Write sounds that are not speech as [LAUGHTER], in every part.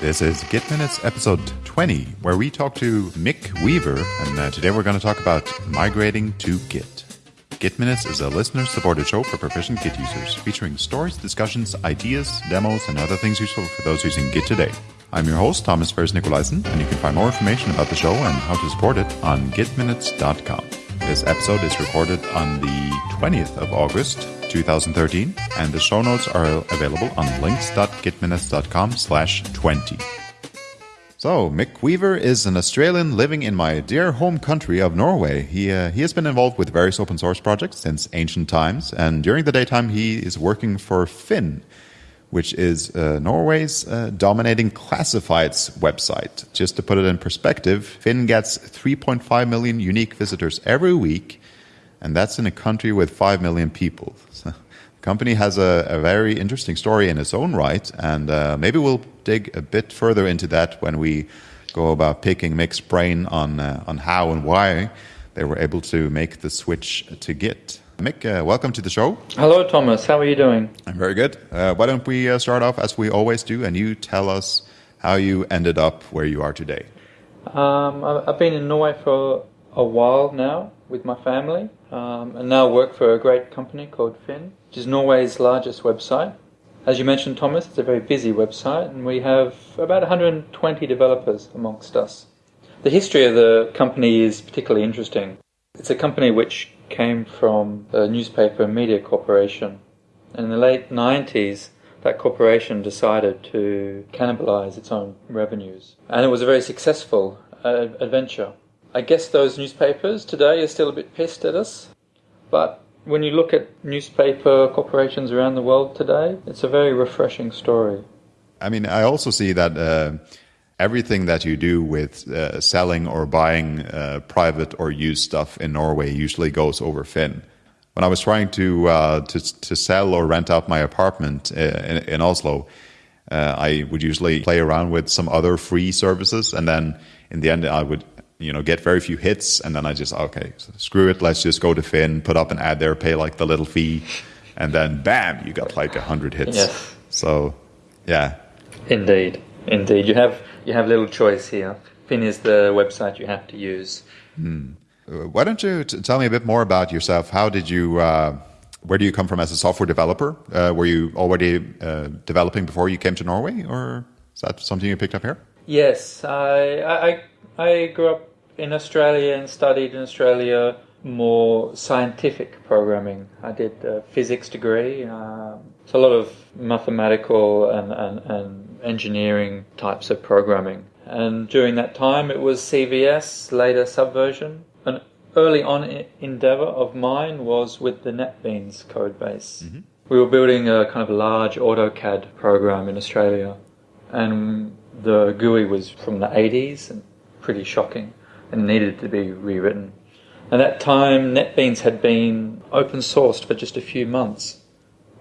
This is Git Minutes episode 20, where we talk to Mick Wever, and uh, today we're going to talk about migrating to Git. Git Minutes is a listener supported show for proficient Git users, featuring stories, discussions, ideas, demos, and other things useful for those using Git today. I'm your host, Thomas Ferris and you can find more information about the show and how to support it on gitminutes.com. This episode is recorded on the 20th of August, 2013, and the show notes are available on links.gitminutes.com slash 20. So, Mick Wever is an Australian living in my dear home country of Norway. He, uh, he has been involved with various open source projects since ancient times, and during the daytime he is working for Finn, which is uh, Norway's uh, dominating classifieds website. Just to put it in perspective, Finn gets 3.5 million unique visitors every week, and that's in a country with 5 million people. So, the company has a, a, very interesting story in its own right, and uh, maybe we'll dig a bit further into that when we go about picking Mick's brain on, uh, on how and why they were able to make the switch to Git. Mick, uh, welcome to the show. Hello, Thomas. How are you doing? I'm very good. Uh, why don't we uh, start off as we always do, and you tell us how you ended up where you are today? Um, I've been in Norway for a while now with my family, um, and now work for a great company called Finn, which is Norway's largest website. As you mentioned, Thomas, it's a very busy website, and we have about 120 developers amongst us. The history of the company is particularly interesting. It's a company which came from a newspaper media corporation. And in the late 90s, that corporation decided to cannibalize its own revenues. And it was a very successful uh, adventure. I guess those newspapers today are still a bit pissed at us, but when you look at newspaper corporations around the world today, it's a very refreshing story. I mean, I also see that uh, everything that you do with uh, selling or buying uh, private or used stuff in Norway usually goes over Finn. When I was trying to uh, to, to sell or rent out my apartment uh, in, in Oslo, uh, I would usually play around with some other free services, and then in the end, I would you know get very few hits, and then I just okay, so screw it, let's just go to Finn, put up an ad there, pay like the little fee, and then bam, you got like a hundred hits. Yes. So, yeah. Indeed, indeed, you have you have little choice here. Finn is the website you have to use. Hmm. Why don't you t- tell me a bit more about yourself? How did you, uh, where do you come from as a software developer? Uh, were you already uh, developing before you came to Norway, or is that something you picked up here? Yes, I, I, I grew up in Australia and studied in Australia more scientific programming. I did a physics degree. Um, it's a lot of mathematical and, and, and engineering types of programming. And during that time, it was CVS, later Subversion. An early on endeavor of mine was with the NetBeans code base. Mm-hmm. We were building a kind of large AutoCAD program in Australia, and the GUI was from the 80s and pretty shocking and needed to be rewritten. At that time, NetBeans had been open sourced for just a few months.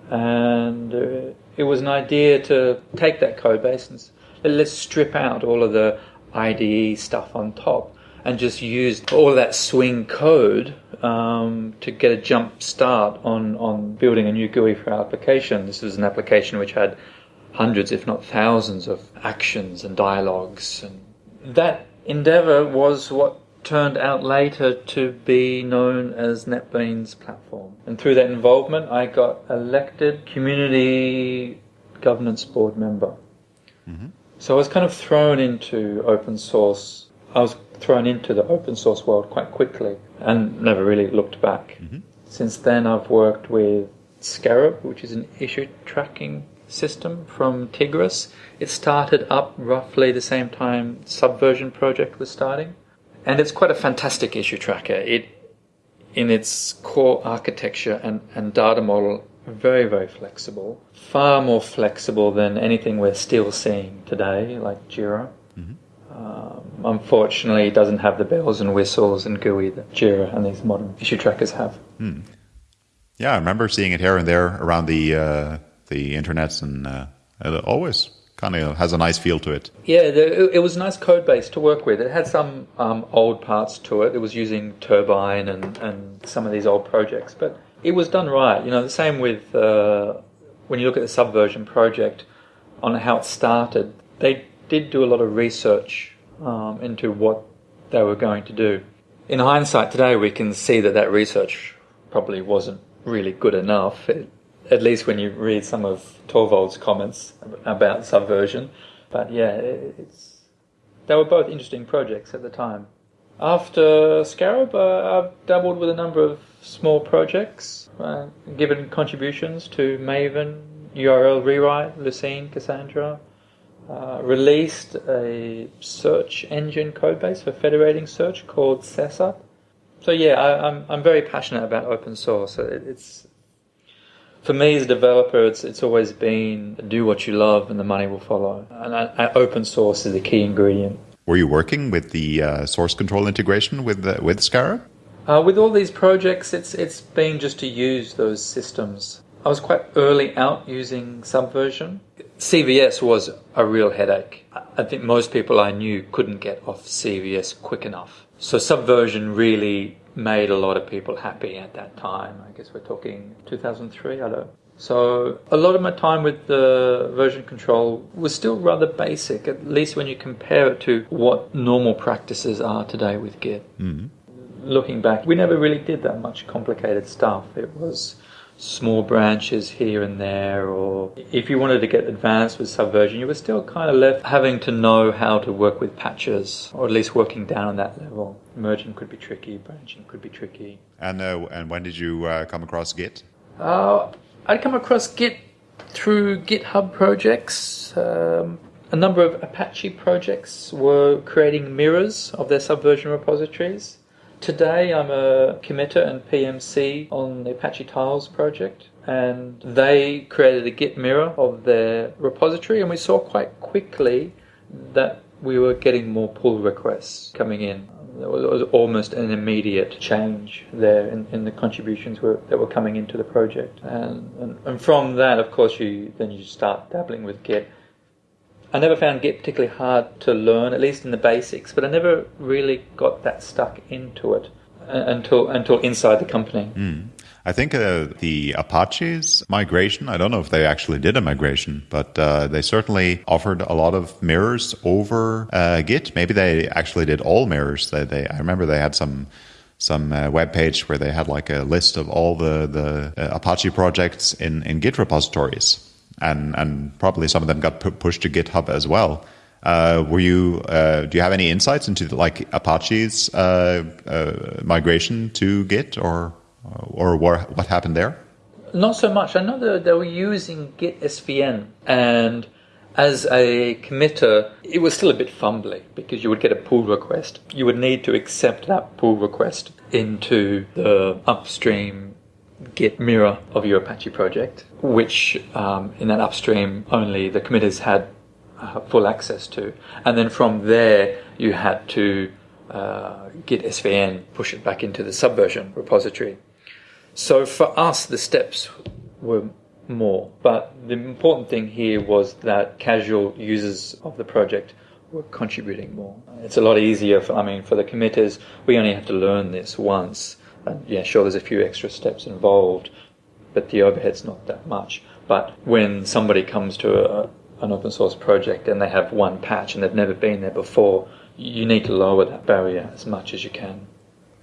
And uh, it was an idea to take that code base and let's strip out all of the IDE stuff on top and just use all that swing code um, to get a jump start on, on building a new GUI for our application. This was an application which had hundreds, if not thousands, of actions and dialogues. And that endeavor was what turned out later to be known as NetBeans platform. And through that involvement, I got elected community governance board member. Mm-hmm. So I was kind of thrown into open source. I was thrown into the open source world quite quickly and never really looked back. Mm-hmm. Since then, I've worked with Scarab, which is an issue tracking system from Tigris. It started up roughly the same time Subversion project was starting. And it's quite a fantastic issue tracker. It, in its core architecture and, and data model, very, very flexible. Far more flexible than anything we're still seeing today, like Jira. Mm-hmm. Um, unfortunately, it doesn't have the bells and whistles and GUI that Jira and these modern issue trackers have. Hmm. Yeah, I remember seeing it here and there around the uh, the internets, and uh, always kind of has a nice feel to it. Yeah, the, it was a nice code base to work with. It had some um, old parts to it. It was using Turbine and, and some of these old projects, but it was done right. You know, the same with uh, when you look at the Subversion project on how it started. They did do a lot of research um, into what they were going to do. In hindsight, today we can see that that research probably wasn't really good enough. It, at least when you read some of Torvalds' comments about subversion. But yeah, it's they were both interesting projects at the time. After Scarab, uh, I've dabbled with a number of small projects, uh, given contributions to Maven, URL Rewrite, Lucene, Cassandra. Uh, released a search engine codebase for federating search called Sesat. So yeah, I, am I'm, I'm very passionate about open source. It, it's for me as a developer, it's it's always been do what you love and the money will follow. And I, I, open source is the key ingredient. Were you working with the uh, source control integration with the, with Scarab? Uh, with all these projects, it's it's been just to use those systems. I was quite early out using Subversion. CVS was a real headache. I think most people I knew couldn't get off CVS quick enough. So Subversion really made a lot of people happy at that time. I guess we're talking 2003, I don't know. So a lot of my time with the version control was still rather basic, at least when you compare it to what normal practices are today with Git. Mm-hmm. Looking back, we never really did that much complicated stuff. It was small branches here and there, or if you wanted to get advanced with Subversion, you were still kind of left having to know how to work with patches, or at least working down on that level. Merging could be tricky, branching could be tricky. And uh, and when did you uh, come across Git? Uh, I'd come across Git through GitHub projects. Um, a number of Apache projects were creating mirrors of their Subversion repositories. Today I'm a committer and PMC on the Apache Tiles project and they created a Git mirror of their repository and we saw quite quickly that we were getting more pull requests coming in. There was almost an immediate change there in, in the contributions were, that were coming into the project. And, and, and from that, of course, you then you start dabbling with Git I never found Git particularly hard to learn, at least in the basics, but I never really got that stuck into it uh, until until inside the company. Mm. I think uh, the Apache's migration, I don't know if they actually did a migration, but uh, they certainly offered a lot of mirrors over uh, Git. Maybe they actually did all mirrors. They, they I remember they had some some uh, web page where they had like a list of all the, the uh, Apache projects in, in Git repositories and and probably some of them got pu- pushed to GitHub as well. Uh, were you? Uh, do you have any insights into the, like Apache's uh, uh migration to Git, or or what, what happened there? Not so much. I know that they were using Git SVN, and as a committer, it was still a bit fumbly because you would get a pull request. You would need to accept that pull request into the upstream Git mirror of your Apache project, which um, in that upstream only the committers had uh, full access to. And then from there, you had to uh, Git SVN, push it back into the subversion repository. So for us, the steps were more. But the important thing here was that casual users of the project were contributing more. It's a lot easier, for, I mean, for the committers, we only have to learn this once and yeah, sure, there's a few extra steps involved, but the overhead's not that much. But when somebody comes to a, an open source project and they have one patch and they've never been there before, you need to lower that barrier as much as you can.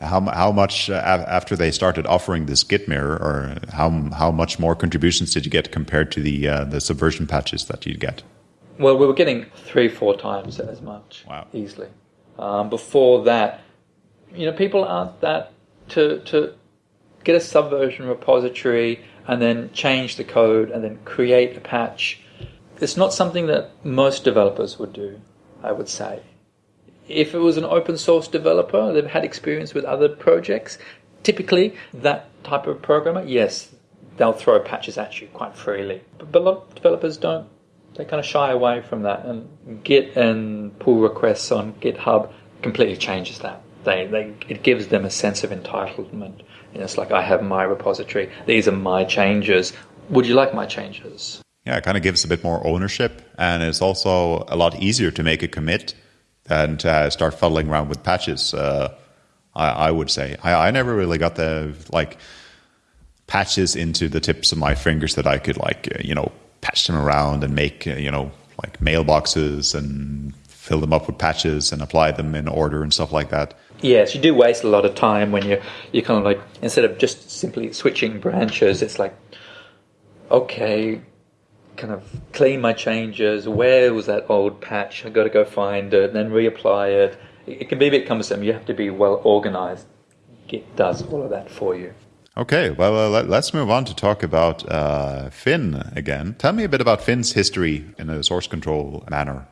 How, how much uh, after they started offering this Git mirror, or how how much more contributions did you get compared to the uh, the subversion patches that you'd get? Well, we were getting three, four times as much, wow. easily. Um, before that, you know, people aren't that to, to get a subversion repository and then change the code and then create a patch. It's not something that most developers would do, I would say. If it was an open source developer, they've had experience with other projects, typically that type of programmer, yes, they'll throw patches at you quite freely. But, but a lot of developers don't. They kind of shy away from that. And Git and pull requests on GitHub completely changes that. They, they, it gives them a sense of entitlement. You know, it's like I have my repository. These are my changes. Would you like my changes? Yeah, it kind of gives a bit more ownership, and it's also a lot easier to make a commit than to uh, start fuddling around with patches. Uh, I, I, would say I, I never really got the like patches into the tips of my fingers that I could like you know patch them around and make you know like mailboxes and fill them up with patches and apply them in order and stuff like that. Yes, you do waste a lot of time when you you kind of like instead of just simply switching branches, it's like okay, kind of clean my changes. Where was that old patch? I got to go find it, then reapply it. It can be a bit cumbersome. You have to be well organized. Git does all of that for you. Okay, well, uh, let, us move on to talk about uh, Finn again. Tell me a bit about Finn's history in a source control manner.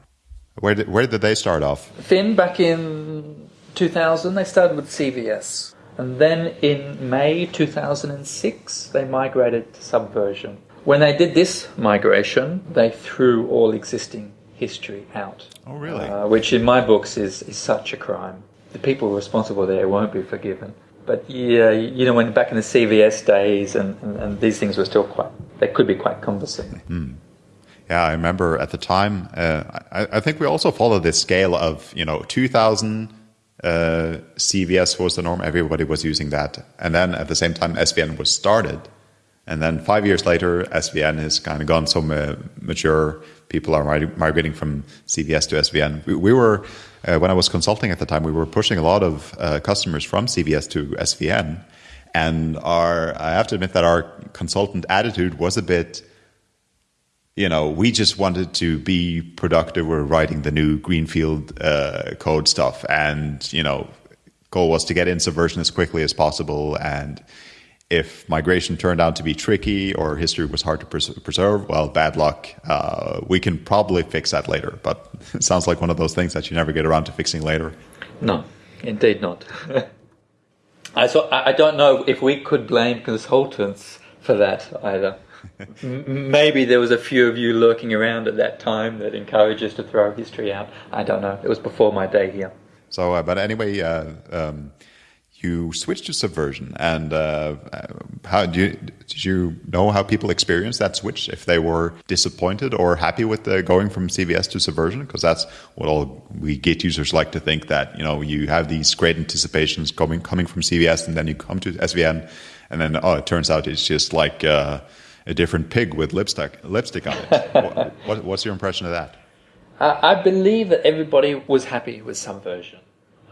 Where did, where did they start off? Finn, back in 2000, they started with CVS. And then in May 2006, they migrated to Subversion. When they did this migration, they threw all existing history out. Oh, really? Uh, which in my books is, is such a crime. The people responsible there won't be forgiven. But yeah, you know, when back in the CVS days and, and, and these things were still quite, they could be quite cumbersome. Mm. Yeah, I remember at the time, uh, I, I, think we also followed this scale of, you know, 2000, uh, CVS was the norm, everybody was using that. And then at the same time, SVN was started. And then five years later, SVN has kind of gone so mature. People are migrating from CVS to SVN. We, we were, uh, when I was consulting at the time, we were pushing a lot of uh, customers from CVS to SVN. And our, I have to admit that our consultant attitude was a bit, you know, we just wanted to be productive. We're writing the new Greenfield uh, code stuff, and you know, goal was to get in Subversion as quickly as possible. And if migration turned out to be tricky or history was hard to pres- preserve, well, bad luck. Uh, we can probably fix that later. But [LAUGHS] it sounds like one of those things that you never get around to fixing later. No, indeed not. [LAUGHS] I so I don't know if we could blame consultants for that either. Maybe there was a few of you lurking around at that time that encouraged us to throw history out. I don't know. It was before my day here. So, uh, but anyway, uh, um, you switched to Subversion, and uh, how do you, did you know how people experienced that switch? If they were disappointed or happy with the going from CVS to Subversion, because that's what all we Git users like to think that you know you have these great anticipations coming coming from CVS, and then you come to SVN, and then oh, it turns out it's just like. A different pig with lipstick lipstick on it. [LAUGHS] what, what, what's your impression of that? I believe that everybody was happy with Subversion.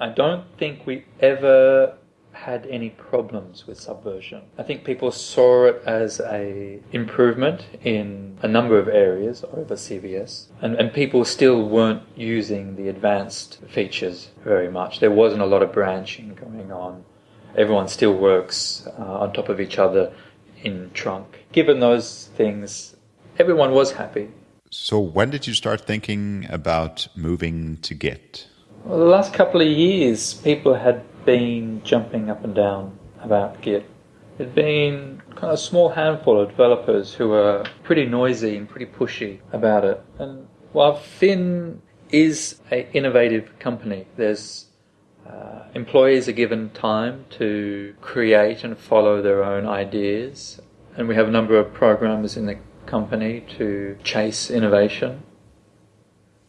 I don't think we ever had any problems with Subversion. I think people saw it as a improvement in a number of areas over CVS, and, and people still weren't using the advanced features very much. There wasn't a lot of branching going on. Everyone still works uh, on top of each other in trunk. Given those things, everyone was happy. So, when did you start thinking about moving to Git? Well, the last couple of years, people had been jumping up and down about Git. There'd been kind of a small handful of developers who were pretty noisy and pretty pushy about it. And while Finn is an innovative company, there's uh, employees are given time to create and follow their own ideas, and we have a number of programmers in the company to chase innovation.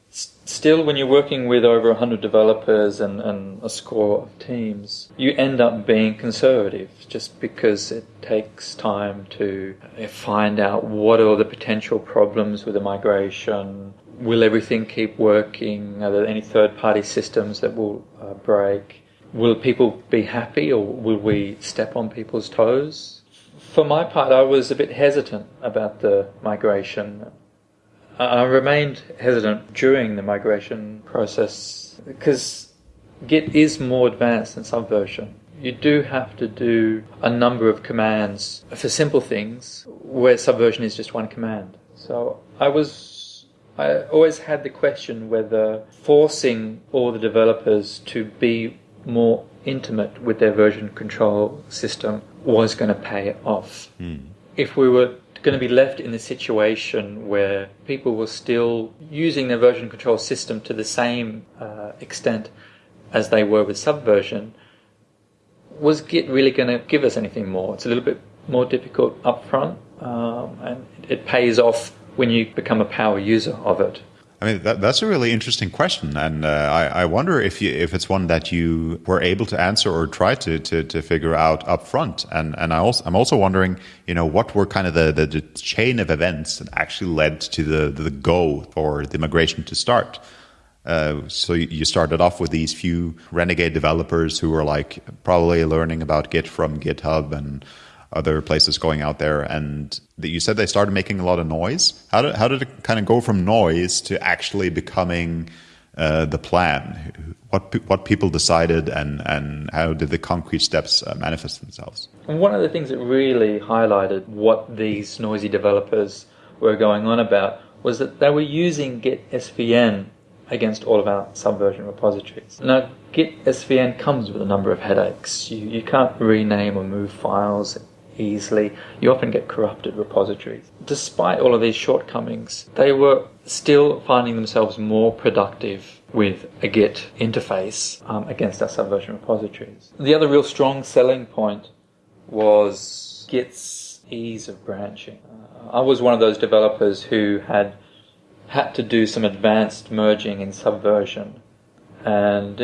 Still, when you're working with over 100 developers and, and a score of teams, you end up being conservative just because it takes time to find out what are the potential problems with the migration, will everything keep working? Are there any third party systems that will uh, break? Will people be happy or will we step on people's toes? For my part, I was a bit hesitant about the migration. I remained hesitant during the migration process because Git is more advanced than Subversion. You do have to do a number of commands for simple things where Subversion is just one command. So I was I always had the question whether forcing all the developers to be more intimate with their version control system was going to pay off. Mm. If we were going to be left in a situation where people were still using their version control system to the same uh, extent as they were with Subversion, was Git really going to give us anything more? It's a little bit more difficult upfront, um, and it pays off when you become a power user of it. I mean, that, that's a really interesting question, and uh, I, I, wonder if you, if it's one that you were able to answer or try to, to, to figure out up front. And and I also I'm also wondering, you know, what were kind of the, the, the chain of events that actually led to the the go for the migration to start. Uh, so you started off with these few renegade developers who were like probably learning about Git from GitHub and other places going out there. And that you said they started making a lot of noise. How did how did it kind of go from noise to actually becoming uh, the plan? What what people decided, and and how did the concrete steps uh, manifest themselves? One of the things that really highlighted what these noisy developers were going on about was that they were using Git SVN against all of our subversion repositories. Now, Git SVN comes with a number of headaches. You, you can't rename or move files easily. You often get corrupted repositories. Despite all of these shortcomings, they were still finding themselves more productive with a Git interface um, against our subversion repositories. The other real strong selling point was Git's ease of branching. Uh, I was one of those developers who had had to do some advanced merging in Subversion and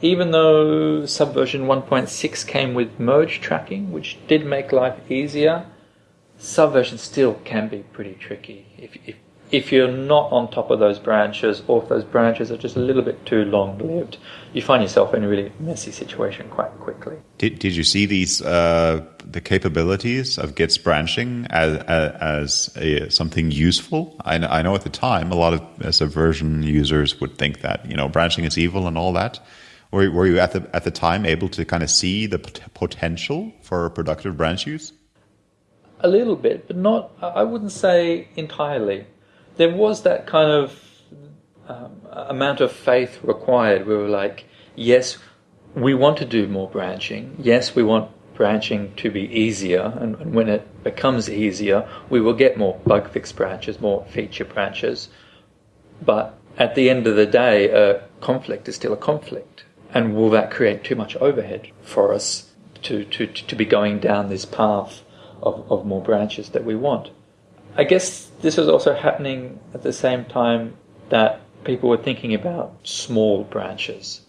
even though Subversion 1.6 came with merge tracking, which did make life easier, Subversion still can be pretty tricky. If, if if you're not on top of those branches, or if those branches are just a little bit too long lived, you find yourself in a really messy situation quite quickly. Did, did you see these uh, the capabilities of Git's branching as as a, something useful? I, I, know at the time a lot of subversion users would think that you know branching is evil and all that. Were, were you at the at the time able to kind of see the potential for productive branch use? A little bit, but not. I wouldn't say entirely there was that kind of um, amount of faith required. We were like, yes, we want to do more branching. Yes, we want branching to be easier, and, and, when it becomes easier, we will get more bug fix branches, more feature branches. But at the end of the day, a conflict is still a conflict. And will that create too much overhead for us to, to, to be going down this path of, of more branches that we want? I guess this was also happening at the same time that people were thinking about small branches.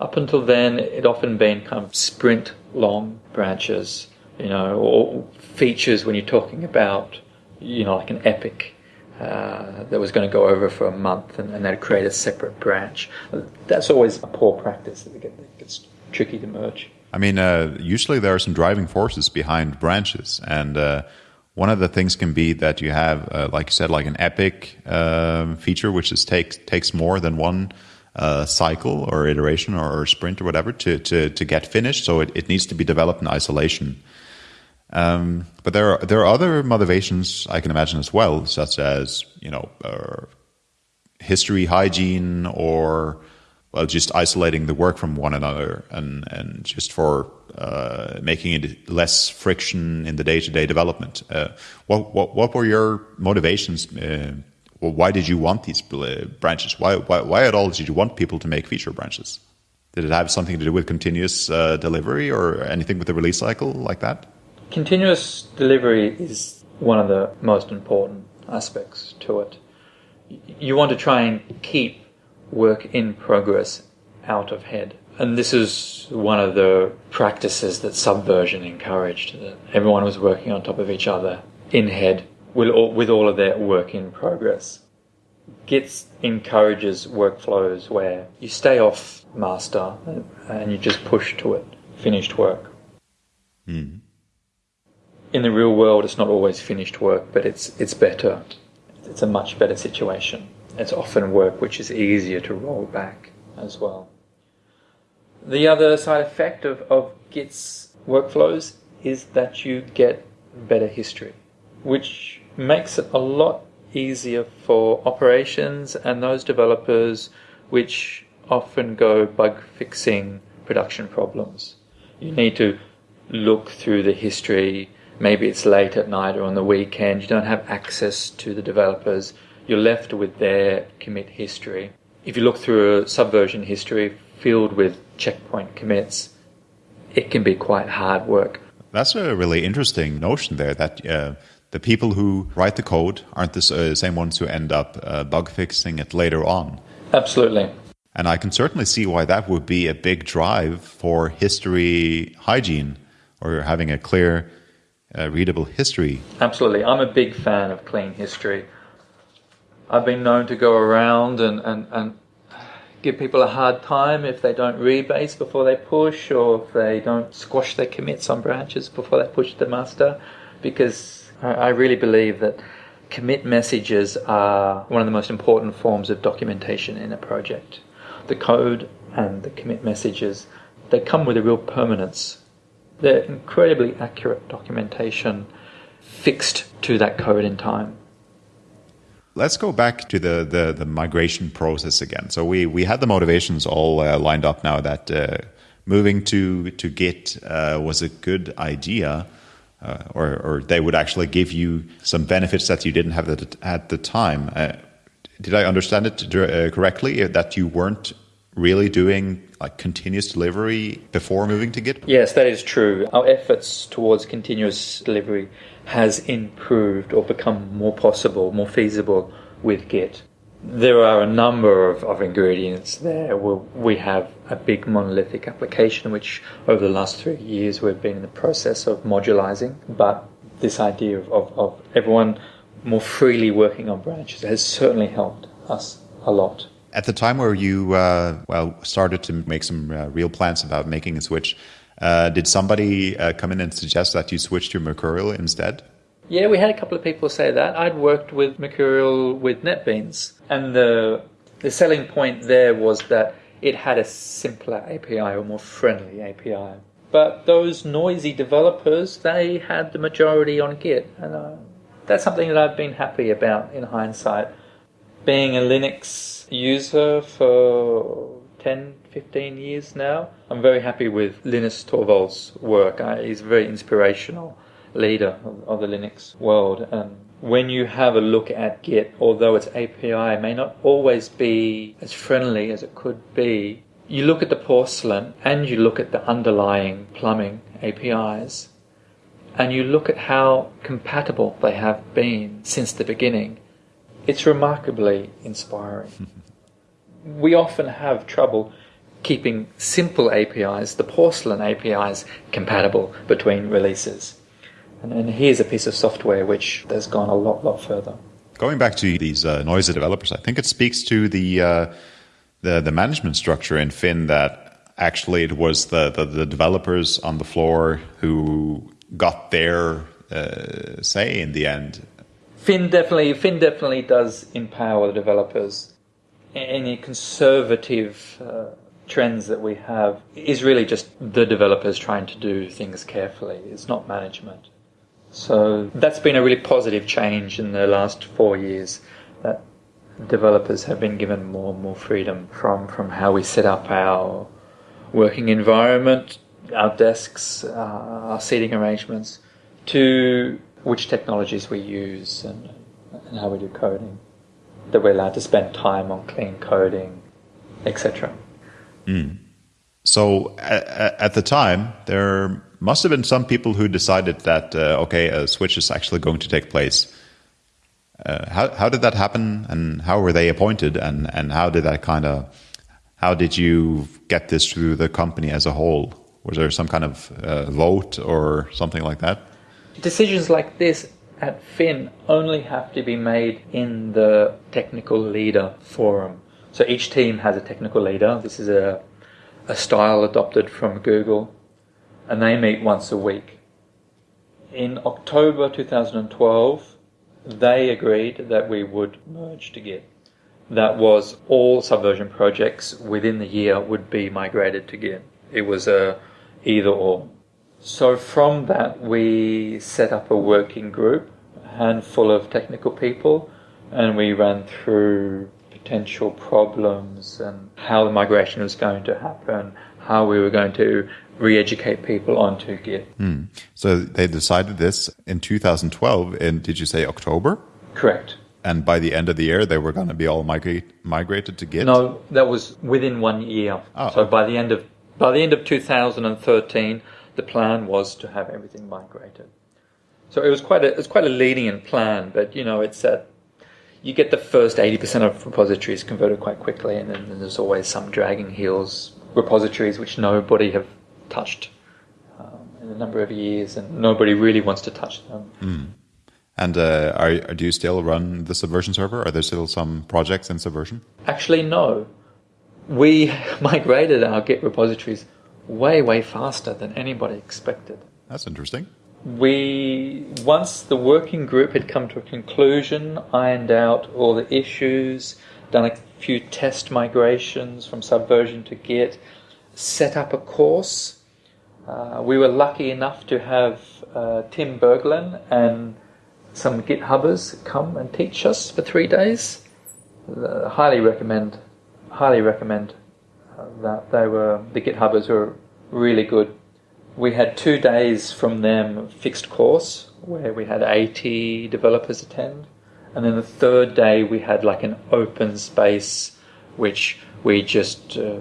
Up until then, it often been kind of sprint long branches, you know, or features when you're talking about, you know, like an epic uh, that was going to go over for a month and, and they'd create a separate branch. That's always a poor practice. It gets tricky to merge. I mean, uh, usually there are some driving forces behind branches, and uh, one of the things can be that you have, uh, like you said, like an epic um, feature, which is takes takes more than one uh, cycle or iteration or, or, sprint or whatever to, to, to get finished. So it, it needs to be developed in isolation. Um, but there are there are other motivations I can imagine as well, such as you know uh, history hygiene or well just isolating the work from one another and and just for uh, making it less friction in the day-to-day development. Uh, what, what, what were your motivations? Uh, well, why did you want these branches? Why, why, why at all did you want people to make feature branches? Did it have something to do with continuous uh, delivery or anything with the release cycle like that? Continuous delivery is one of the most important aspects to it. You want to try and keep work in progress out of head. And this is one of the practices that Subversion encouraged. That everyone was working on top of each other in head with all, with all of their work in progress. Git encourages workflows where you stay off master and you just push to it, finished work. Mm. In the real world, it's not always finished work, but it's it's better. It's a much better situation. It's often work which is easier to roll back as well. The other side effect of, of Git's workflows is that you get better history, which makes it a lot easier for operations and those developers which often go bug fixing production problems. You need to look through the history. Maybe it's late at night or on the weekend. You don't have access to the developers. You're left with their commit history. If you look through a subversion history filled with checkpoint commits, it can be quite hard work. That's a really interesting notion there that uh, the people who write the code aren't the uh, same ones who end up uh, bug fixing it later on. Absolutely. And I can certainly see why that would be a big drive for history hygiene or having a clear, uh, readable history. Absolutely. I'm a big fan of clean history. I've been known to go around and, and, and give people a hard time if they don't rebase before they push or if they don't squash their commits on branches before they push the master because I really believe that commit messages are one of the most important forms of documentation in a project. The code and the commit messages, they come with a real permanence. They're incredibly accurate documentation fixed to that code in time. Let's go back to the, the, the migration process again. So we, we had the motivations all uh, lined up now that uh, moving to, to Git uh, was a good idea uh, or, or they would actually give you some benefits that you didn't have at the time. Uh, did I understand it uh, correctly that you weren't really doing like continuous delivery before moving to Git? Yes, that is true. Our efforts towards continuous delivery has improved or become more possible, more feasible with Git there are a number of, of ingredients there. we we have a big monolithic application, which over the last three years we've been in the process of modularizing. But this idea of, of, of everyone more freely working on branches has certainly helped us a lot. At the time where you uh, well started to make some uh, real plans about making a switch, uh, did somebody uh, come in and suggest that you switch to Mercurial instead? Yeah, we had a couple of people say that. I'd worked with Mercurial with NetBeans, and the the selling point there was that it had a simpler API or more friendly API. But those noisy developers, they had the majority on Git, and uh, that's something that I've been happy about in hindsight. Being a Linux user for 10, 15 years now, I'm very happy with Linus Torvalds' work. Uh, he's a very inspirational leader of, of the Linux world. And when you have a look at Git, although its API may not always be as friendly as it could be, you look at the porcelain and you look at the underlying plumbing APIs and you look at how compatible they have been since the beginning, it's remarkably inspiring. [LAUGHS] we often have trouble keeping simple APIs, the porcelain APIs, compatible between releases. And, and here's a piece of software which has gone a lot, lot further. Going back to these uh, noisy developers, I think it speaks to the, uh, the, the management structure in Finn that actually it was the, the, the developers on the floor who got their uh, say in the end. Finn definitely Finn definitely does empower the developers. Any conservative uh, trends that we have is really just the developers trying to do things carefully. It's not management. So that's been a really positive change in the last four years that developers have been given more and more freedom from, from how we set up our working environment, our desks, uh, our seating arrangements, to which technologies we use and, and how we do coding. That we're allowed to spend time on clean coding, etc. Mm. So at, at the time, there must have been some people who decided that uh, okay, a switch is actually going to take place. Uh, how how did that happen, and how were they appointed, and and how did that kind of how did you get this through the company as a whole? Was there some kind of uh, vote or something like that? Decisions like this at Finn only have to be made in the technical leader forum. So each team has a technical leader. This is a a style adopted from Google and they meet once a week. In October 2012, they agreed that we would merge to Git. That was all Subversion projects within the year would be migrated to Git. It was a either or. So from that, we set up a working group, a handful of technical people, and we ran through potential problems and how the migration was going to happen, how we were going to re-educate people onto Git. Mm. So they decided this in 2012. And did you say October? Correct. And by the end of the year, they were going to be all migrate, migrated to Git. No, that was within one year. Oh, so by the end of by the end of 2013, the plan was to have everything migrated. So it was quite a it's quite a lenient plan, but you know it's that you get the first eighty percent of repositories converted quite quickly, and then there's always some dragging heels repositories which nobody have touched um, in a number of years, and nobody really wants to touch them. Mm. And uh, are, do you still run the Subversion server? Are there still some projects in Subversion? Actually, no. We [LAUGHS] migrated our Git repositories way, way faster than anybody expected. That's interesting. We, once the working group had come to a conclusion, ironed out all the issues, done a few test migrations from Subversion to Git, set up a course. Uh, we were lucky enough to have uh, Tim Berglund and some GitHubbers come and teach us for three days. Uh, highly recommend, highly recommend that they were the GitHubbers were really good. We had two days from them fixed course where we had 80 developers attend, and then the third day we had like an open space which we just uh,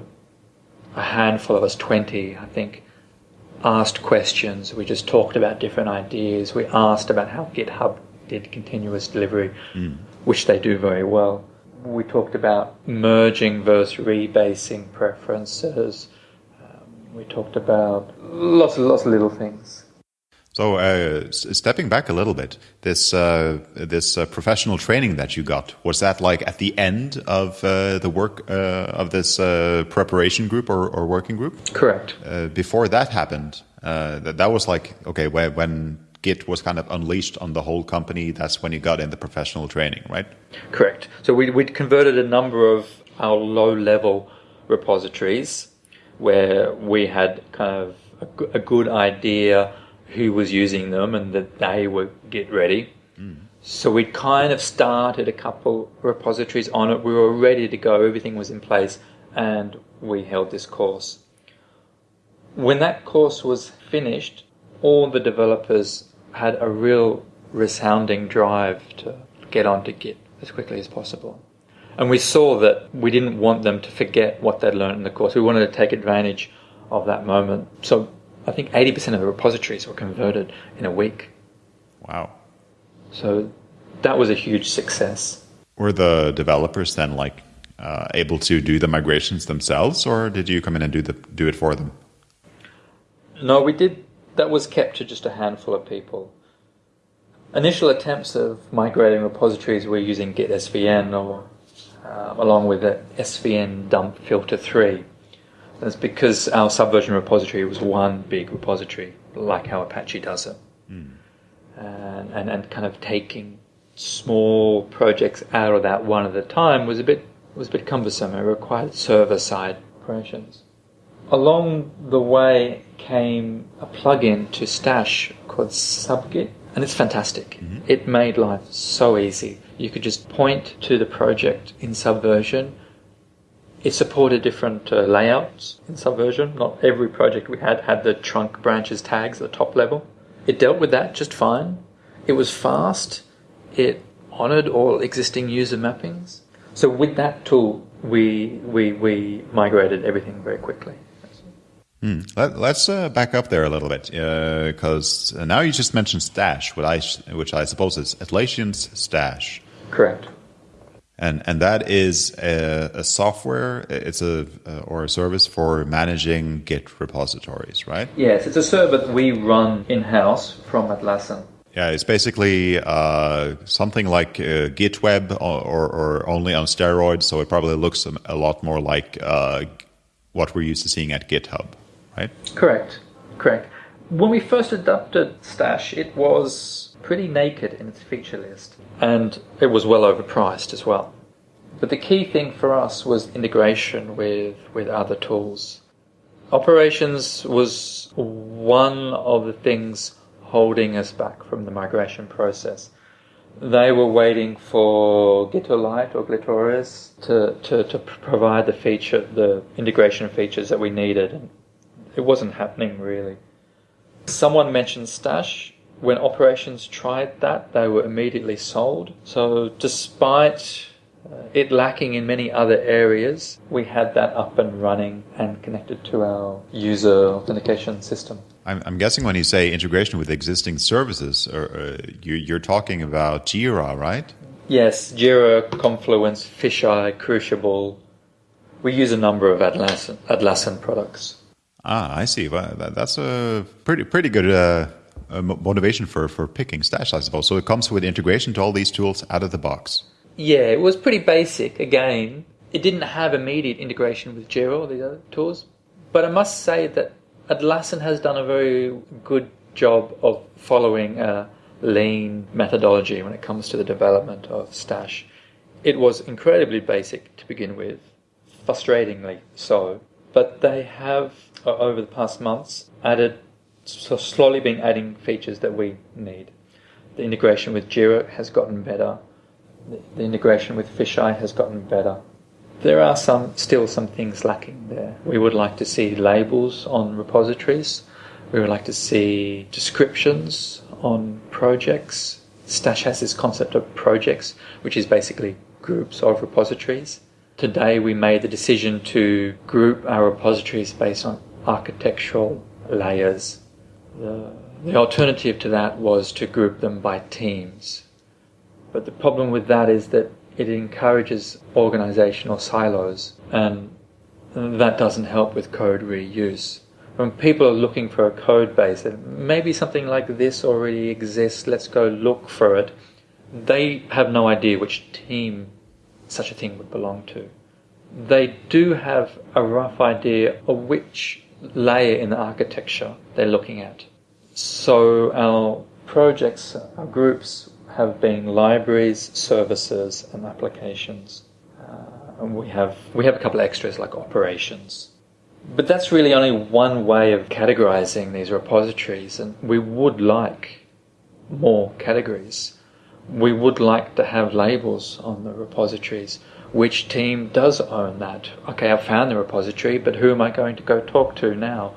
a handful of us, 20 I think, asked questions. We just talked about different ideas. We asked about how GitHub did continuous delivery, mm. which they do very well. We talked about merging versus rebasing preferences. Um, we talked about lots and lots of little things. So, uh, stepping back a little bit, this uh, this uh, professional training that you got was that like at the end of uh, the work uh, of this uh, preparation group or, or, working group? Correct. before that happened, that that was like okay when Git was kind of unleashed on the whole company. That's when you got in the professional training, right? Correct. So we we converted a number of our low level repositories where we had kind of a, a good idea who was using them and that they were Git ready. Mm. So we kind of started a couple repositories on it. We were ready to go. Everything was in place, and we held this course. When that course was finished, all the developers had a real resounding drive to get onto Git as quickly as possible. And we saw that we didn't want them to forget what they'd learned in the course. We wanted to take advantage of that moment. So I think 80% of the repositories were converted in a week. Wow. So that was a huge success. Were the developers then like uh, able to do the migrations themselves, or did you come in and do the do it for them? No, we did. That was kept to just a handful of people. Initial attempts of migrating repositories were using Git SVN or uh, along with the SVN dump filter 3 that's because our Subversion repository was one big repository, like how Apache does it. Mm. And, and, and kind of taking small projects out of that one at a time was a bit was a bit cumbersome. It required server side operations. Along the way came a plugin to Stash called Subgit, and it's fantastic. Mm-hmm. It made life so easy. You could just point to the project in Subversion it supported different uh, layouts in Subversion. Not every project we had had the trunk branches tags at the top level. It dealt with that just fine. It was fast. It honored all existing user mappings. So with that tool, we we we migrated everything very quickly. Hmm. Let, us uh, back up there a little bit because uh, now you just mentioned Stash, which I, which I suppose is Atlassian's Stash. Correct and and that is a, a software it's a uh, or a service for managing git repositories right yes it's a server that we run in-house from atlassian yeah it's basically uh, something like uh, gitweb or, or, or, only on steroids so it probably looks a lot more like uh, what we're used to seeing at github right correct correct when we first adopted stash it was pretty naked in its feature list, and it was well overpriced as well. But the key thing for us was integration with, with other tools. Operations was one of the things holding us back from the migration process. They were waiting for Gitolite or Gitorious to, to, to provide the feature, the integration features that we needed, it wasn't happening really. Someone mentioned Stash, when operations tried that, they were immediately sold. So, despite uh, it lacking in many other areas, we had that up and running and connected to our user authentication system. I'm, I'm guessing when you say integration with existing services, or, uh, you, you're talking about Jira, right? Yes, Jira, Confluence, Fisheye, Crucible. We use a number of Atlassian, Atlassian products. Ah, I see. Well, that, that's a pretty pretty good uh, motivation for, for picking Stash, I suppose. So it comes with integration to all these tools out of the box. Yeah, it was pretty basic. Again, it didn't have immediate integration with Jira or the other tools, but I must say that Atlassian has done a very good job of following a lean methodology when it comes to the development of Stash. It was incredibly basic to begin with, frustratingly so, but they have, over the past months, added, so slowly been adding features that we need. The integration with Jira has gotten better the integration with Fisheye has gotten better. There are some still some things lacking there. We would like to see labels on repositories. We would like to see descriptions on projects. Stash has this concept of projects, which is basically groups of repositories. Today we made the decision to group our repositories based on architectural layers. The, the alternative to that was to group them by teams. But the problem with that is that it encourages organizational silos, and that doesn't help with code reuse. When people are looking for a code base, maybe something like this already exists, let's go look for it, they have no idea which team such a thing would belong to. They do have a rough idea of which layer in the architecture they're looking at. So our projects, our groups have been libraries, services, and applications. Uh, and we have we have a couple of extras like operations. But that's really only one way of categorizing these repositories, and we would like more categories. We would like to have labels on the repositories. Which team does own that? Okay, I've found the repository, but who am I going to go talk to now?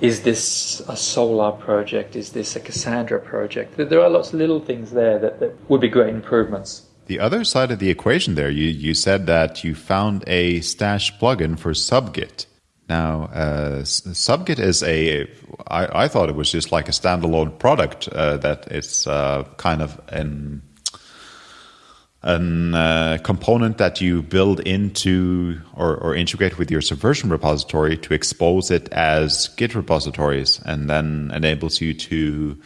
is this a Solr project? Is this a Cassandra project? There are lots of little things there that, that would be great improvements. The other side of the equation there, you, you said that you found a stash plugin for subgit. Now, uh, subgit is a. I, I thought it was just like a standalone product uh, that it's uh, kind of an a uh, component that you build into or, or, integrate with your Subversion repository to expose it as Git repositories, and then enables you to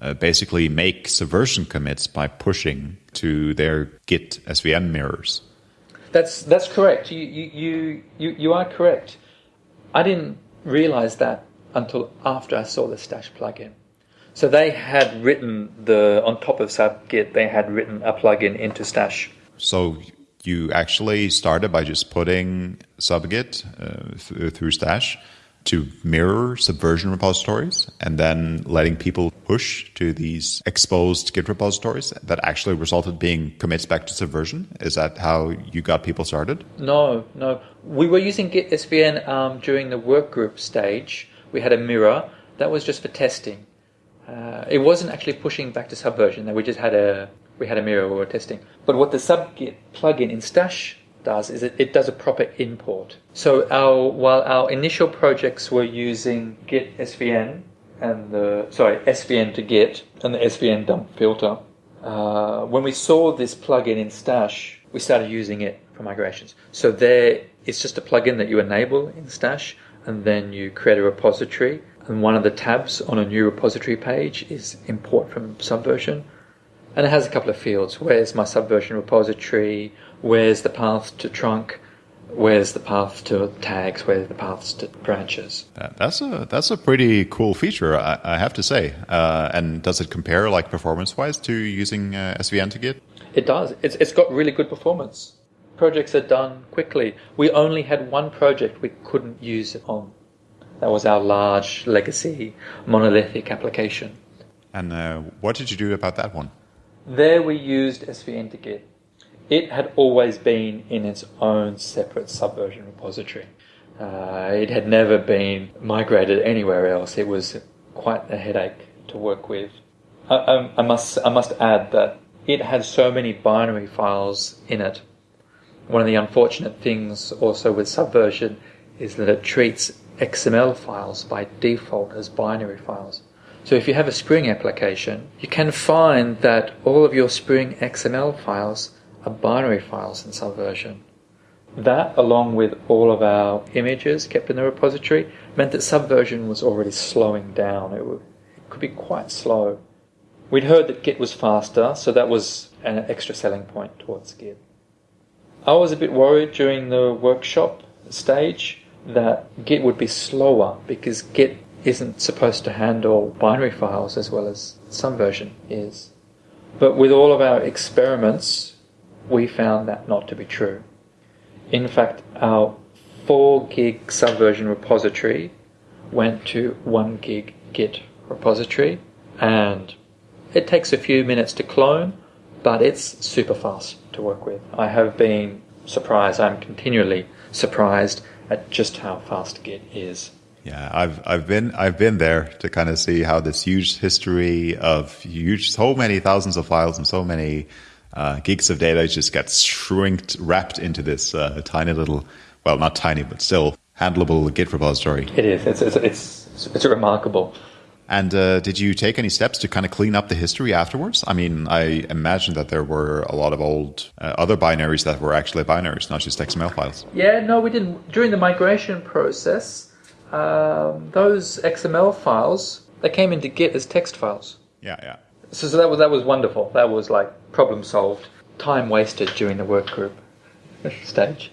uh, basically make Subversion commits by pushing to their Git SVN mirrors. That's that's correct. You you you you are correct. I didn't realize that until after I saw the Stash plugin. So they had written the on top of subgit, they had written a plugin into Stash. So you actually started by just putting subgit uh, th- through Stash to mirror subversion repositories and then letting people push to these exposed Git repositories that actually resulted being commits back to subversion? Is that how you got people started? No, no. We were using Git SVN um, during the workgroup stage. We had a mirror that was just for testing. Uh, it wasn't actually pushing back to Subversion. We just had a we had a mirror we were testing. But what the subgit plugin in Stash does is it, it does a proper import. So our while our initial projects were using Git SVN and the sorry SVN to Git and the SVN dump filter, uh, when we saw this plugin in Stash, we started using it for migrations. So there, it's just a plugin that you enable in Stash, and then you create a repository and one of the tabs on a new repository page is import from Subversion. And it has a couple of fields. Where's my Subversion repository? Where's the path to trunk? Where's the path to tags? Where's the paths to branches? That's a that's a pretty cool feature, I, I have to say. Uh, and does it compare like performance wise to using uh, SVN to Git? It does. It's it's got really good performance. Projects are done quickly. We only had one project we couldn't use it on that was our large legacy monolithic application. And uh, what did you do about that one? There we used SVN to Git. It had always been in its own separate subversion repository. Uh, it had never been migrated anywhere else. It was quite a headache to work with. I, I, I must I must add that it had so many binary files in it One of the unfortunate things also with Subversion is that it treats XML files by default as binary files. So if you have a Spring application, you can find that all of your Spring XML files are binary files in Subversion. That, along with all of our images kept in the repository, meant that Subversion was already slowing down. It, would, it could be quite slow. We'd heard that Git was faster, so that was an extra selling point towards Git. I was a bit worried during the workshop stage that Git would be slower because Git isn't supposed to handle binary files as well as Subversion is. But with all of our experiments, we found that not to be true. In fact, our 4 gig Subversion repository went to 1 gig Git repository, and it takes a few minutes to clone, but it's super fast to work with. I have been surprised, I'm continually surprised at just how fast Git is. Yeah, I've I've been I've been there to kind of see how this huge history of huge so many thousands of files and so many uh, gigs of data just gets shrinked wrapped into this uh, tiny little well not tiny but still handleable Git repository. It is. It's it's it's, it's remarkable. And uh, did you take any steps to kind of clean up the history afterwards? I mean, I imagine that there were a lot of old uh, other binaries that were actually binaries, not just XML files. Yeah, no, we didn't. During the migration process, um, those XML files they came into Git as text files. Yeah, yeah. So, so that was that was wonderful. That was like problem solved. Time wasted during the work group [LAUGHS] stage.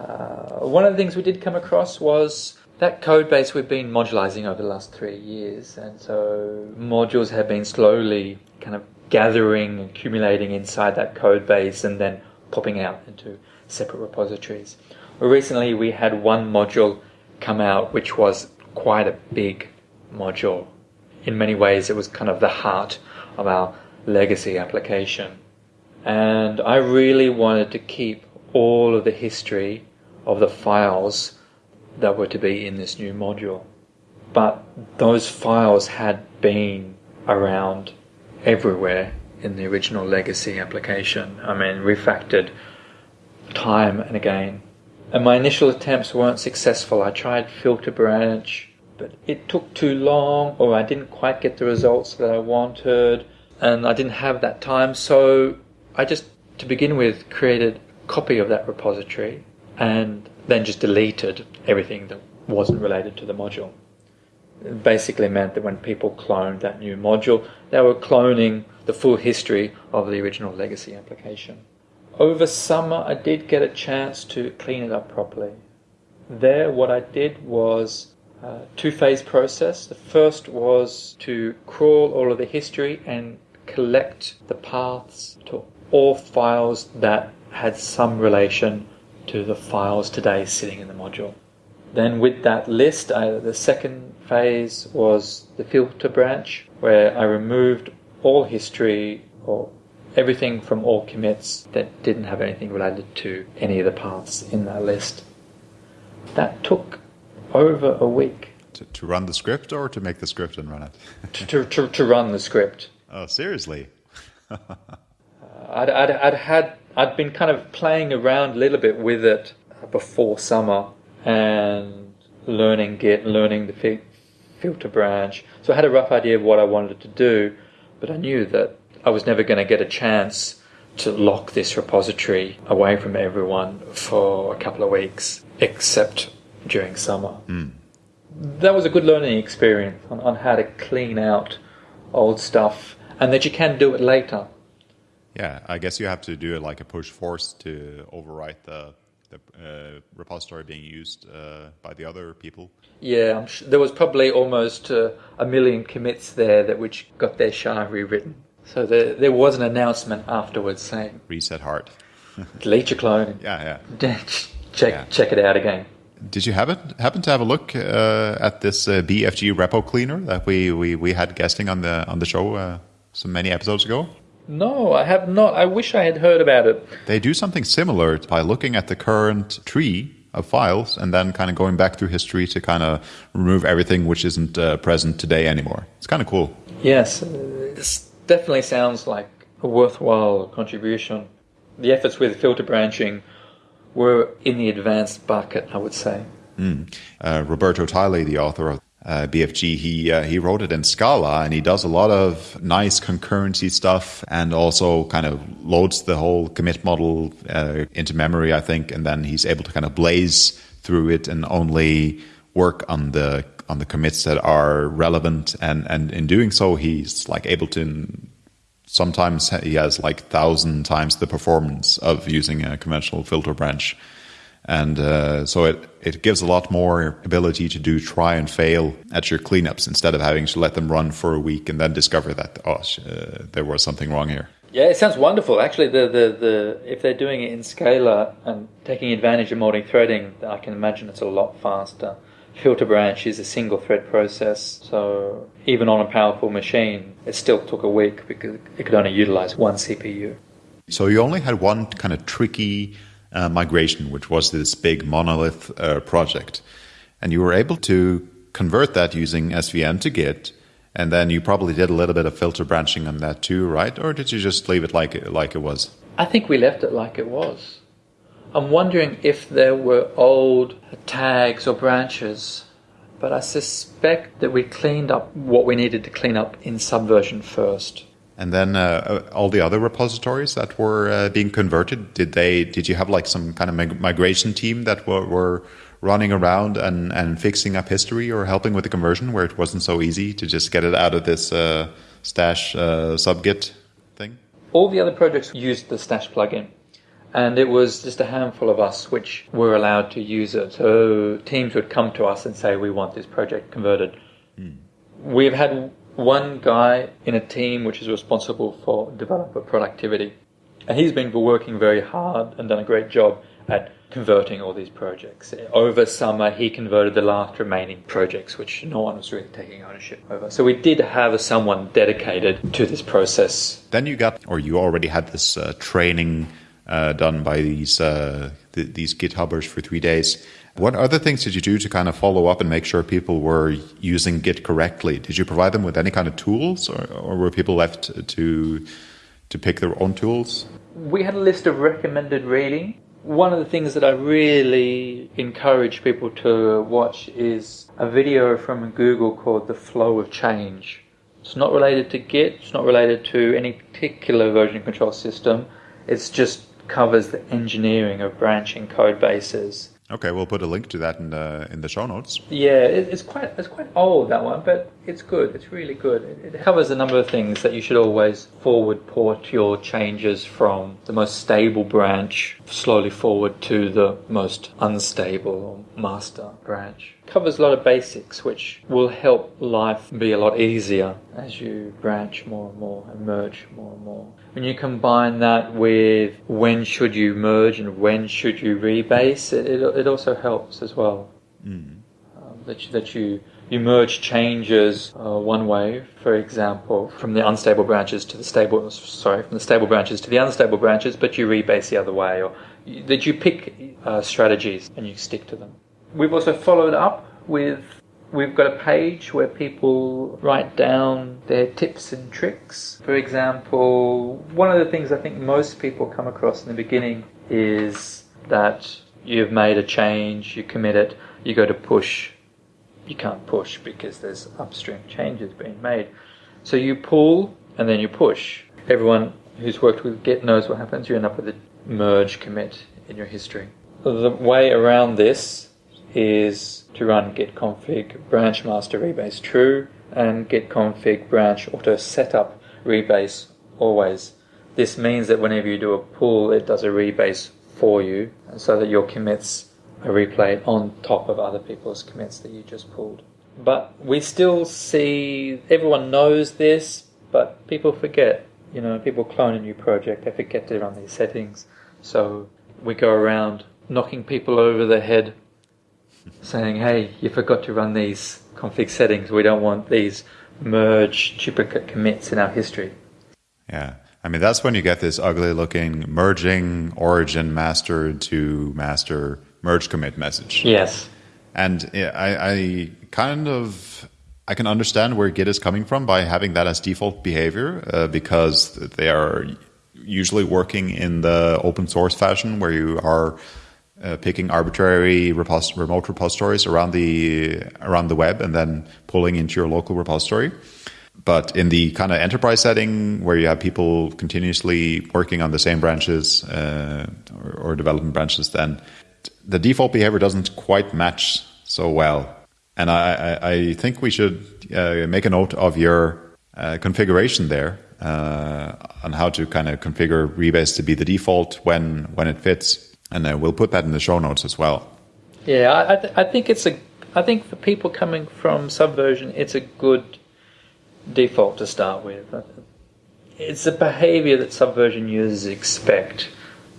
Uh, one of the things we did come across was that code base we've been modularizing over the last three years, and so modules have been slowly kind of gathering, accumulating inside that code base, and then popping out into separate repositories. Recently, we had one module come out which was quite a big module. In many ways, it was kind of the heart of our legacy application. And I really wanted to keep all of the history of the files that were to be in this new module. But those files had been around everywhere in the original legacy application. I mean, refactored time and again. And my initial attempts weren't successful. I tried filter branch, but it took too long, or I didn't quite get the results that I wanted, and I didn't have that time. So I just, to begin with, created a copy of that repository and then just deleted everything that wasn't related to the module. It basically meant that when people cloned that new module, they were cloning the full history of the original legacy application. Over summer, I did get a chance to clean it up properly. There, what I did was a two phase process. The first was to crawl all of the history and collect the paths to all files that had some relation to the files today sitting in the module. Then with that list, I, the second phase was the filter branch, where I removed all history or everything from all commits that didn't have anything related to any of the paths in that list. That took over a week. To, to run the script or to make the script and run it? to, to, to run the script. Oh, seriously? [LAUGHS] I'd, I'd, I'd had I'd been kind of playing around a little bit with it before summer and learning Git, learning the fi- filter branch. So I had a rough idea of what I wanted to do, but I knew that I was never going to get a chance to lock this repository away from everyone for a couple of weeks, except during summer. Mm. That was a good learning experience on, on how to clean out old stuff and that you can do it later. Yeah, I guess you have to do it like a push force to overwrite the the uh, repository being used uh, by the other people. Yeah, sure there was probably almost uh, a million commits there that which got their SHA rewritten. So there, there was an announcement afterwards saying reset hard, [LAUGHS] delete your clone. Yeah, yeah. [LAUGHS] check yeah. check it out again. Did you happen happen to have a look uh, at this uh, BFG repo cleaner that we, we, we had guesting on the on the show uh, so many episodes ago? No, I have not. I wish I had heard about it. They do something similar by looking at the current tree of files and then kind of going back through history to kind of remove everything which isn't uh, present today anymore. It's kind of cool. Yes, this definitely sounds like a worthwhile contribution. The efforts with filter branching we're in the advanced bucket, I would say. Mm. Uh, Roberto Tyley, the author of uh, BFG, he uh, he wrote it in Scala, and he does a lot of nice concurrency stuff, and also kind of loads the whole commit model uh, into memory, I think, and then he's able to kind of blaze through it and only work on the on the commits that are relevant, and and in doing so, he's like able to. Sometimes he has like thousand times the performance of using a conventional filter branch and uh, so it, it gives a lot more ability to do try and fail at your cleanups instead of having to let them run for a week and then discover that, oh, uh, there was something wrong here. Yeah, it sounds wonderful. Actually, the, the, the if they're doing it in Scala and taking advantage of multi-threading, I can imagine it's a lot faster. Filter branch is a single thread process, so even on a powerful machine, it still took a week because it could only utilize one CPU. So you only had one kind of tricky uh, migration, which was this big monolith uh, project. And you were able to convert that using SVN to Git. And then you probably did a little bit of filter branching on that too, right? Or did you just leave it like it, like it was? I think we left it like it was. I'm wondering if there were old tags or branches, but I suspect that we cleaned up what we needed to clean up in Subversion first. And then uh, uh, all the other repositories that were uh, being converted, did they? Did you have like some kind of mig migration team that were, were running around and, and fixing up history or helping with the conversion, where it wasn't so easy to just get it out of this uh, stash uh, subgit thing? All the other projects used the stash plugin, and it was just a handful of us which were allowed to use it. So teams would come to us and say, "We want this project converted." Hmm. We've had one guy in a team which is responsible for developer productivity. And he's been working very hard and done a great job at converting all these projects. Over summer, he converted the last remaining projects, which no one was really taking ownership over. So we did have someone dedicated to this process. Then you got, or you already had this uh, training uh, done by these uh, th- these GitHubbers for three days. What other things did you do to kind of follow up and make sure people were using Git correctly? Did you provide them with any kind of tools, or, or were people left to to pick their own tools? We had a list of recommended reading. One of the things that I really encourage people to watch is a video from Google called The Flow of Change. It's not related to Git, it's not related to any particular version control system. It's just covers the engineering of branching code bases Okay, we'll put a link to that in the in the show notes. Yeah, it, it's quite it's quite old that one, but it's good. It's really good. It, it, covers a number of things that you should always forward port your changes from the most stable branch slowly forward to the most unstable or master branch. Covers a lot of basics, which will help life be a lot easier as you branch more and more and merge more and more. When you combine that with when should you merge and when should you rebase, it, it, it also helps as well. Mm. Um, that, you, that you, you merge changes uh, one way, for example, from the unstable branches to the stable, sorry, from the stable branches to the unstable branches, but you rebase the other way, or that you pick uh, strategies and you stick to them. We've also followed up with We've got a page where people write down their tips and tricks. For example, one of the things I think most people come across in the beginning is that you've made a change, you commit it, you go to push. You can't push because there's upstream changes being made. So you pull and then you push. Everyone who's worked with Git knows what happens. You end up with a merge commit in your history. The way around this is to run git config branch master rebase true and git config branch auto setup rebase always. This means that whenever you do a pull, it does a rebase for you so that your commits are replayed on top of other people's commits that you just pulled. But we still see, everyone knows this, but people forget. You know, people clone a new project, they forget to run these settings. So we go around knocking people over the head saying, hey, you forgot to run these config settings. We don't want these merge duplicate commits in our history. Yeah. I mean, that's when you get this ugly looking merging origin master to master merge commit message. Yes. And I, I kind of I can understand where Git is coming from by having that as default behavior uh, because they are usually working in the open source fashion where you are uh, picking arbitrary repos- remote repositories around the around the web and then pulling into your local repository. But in the kind of enterprise setting where you have people continuously working on the same branches uh, or, or development branches, then the default behavior doesn't quite match so well. And I, I, think we should uh, make a note of your uh, configuration there uh, on how to kind of configure Rebase to be the default when when it fits, and uh, we'll put that in the show notes as well. Yeah, I, I, th- I think it's a. I think for people coming from Subversion, it's a good default to start with. It's a behavior that Subversion users expect.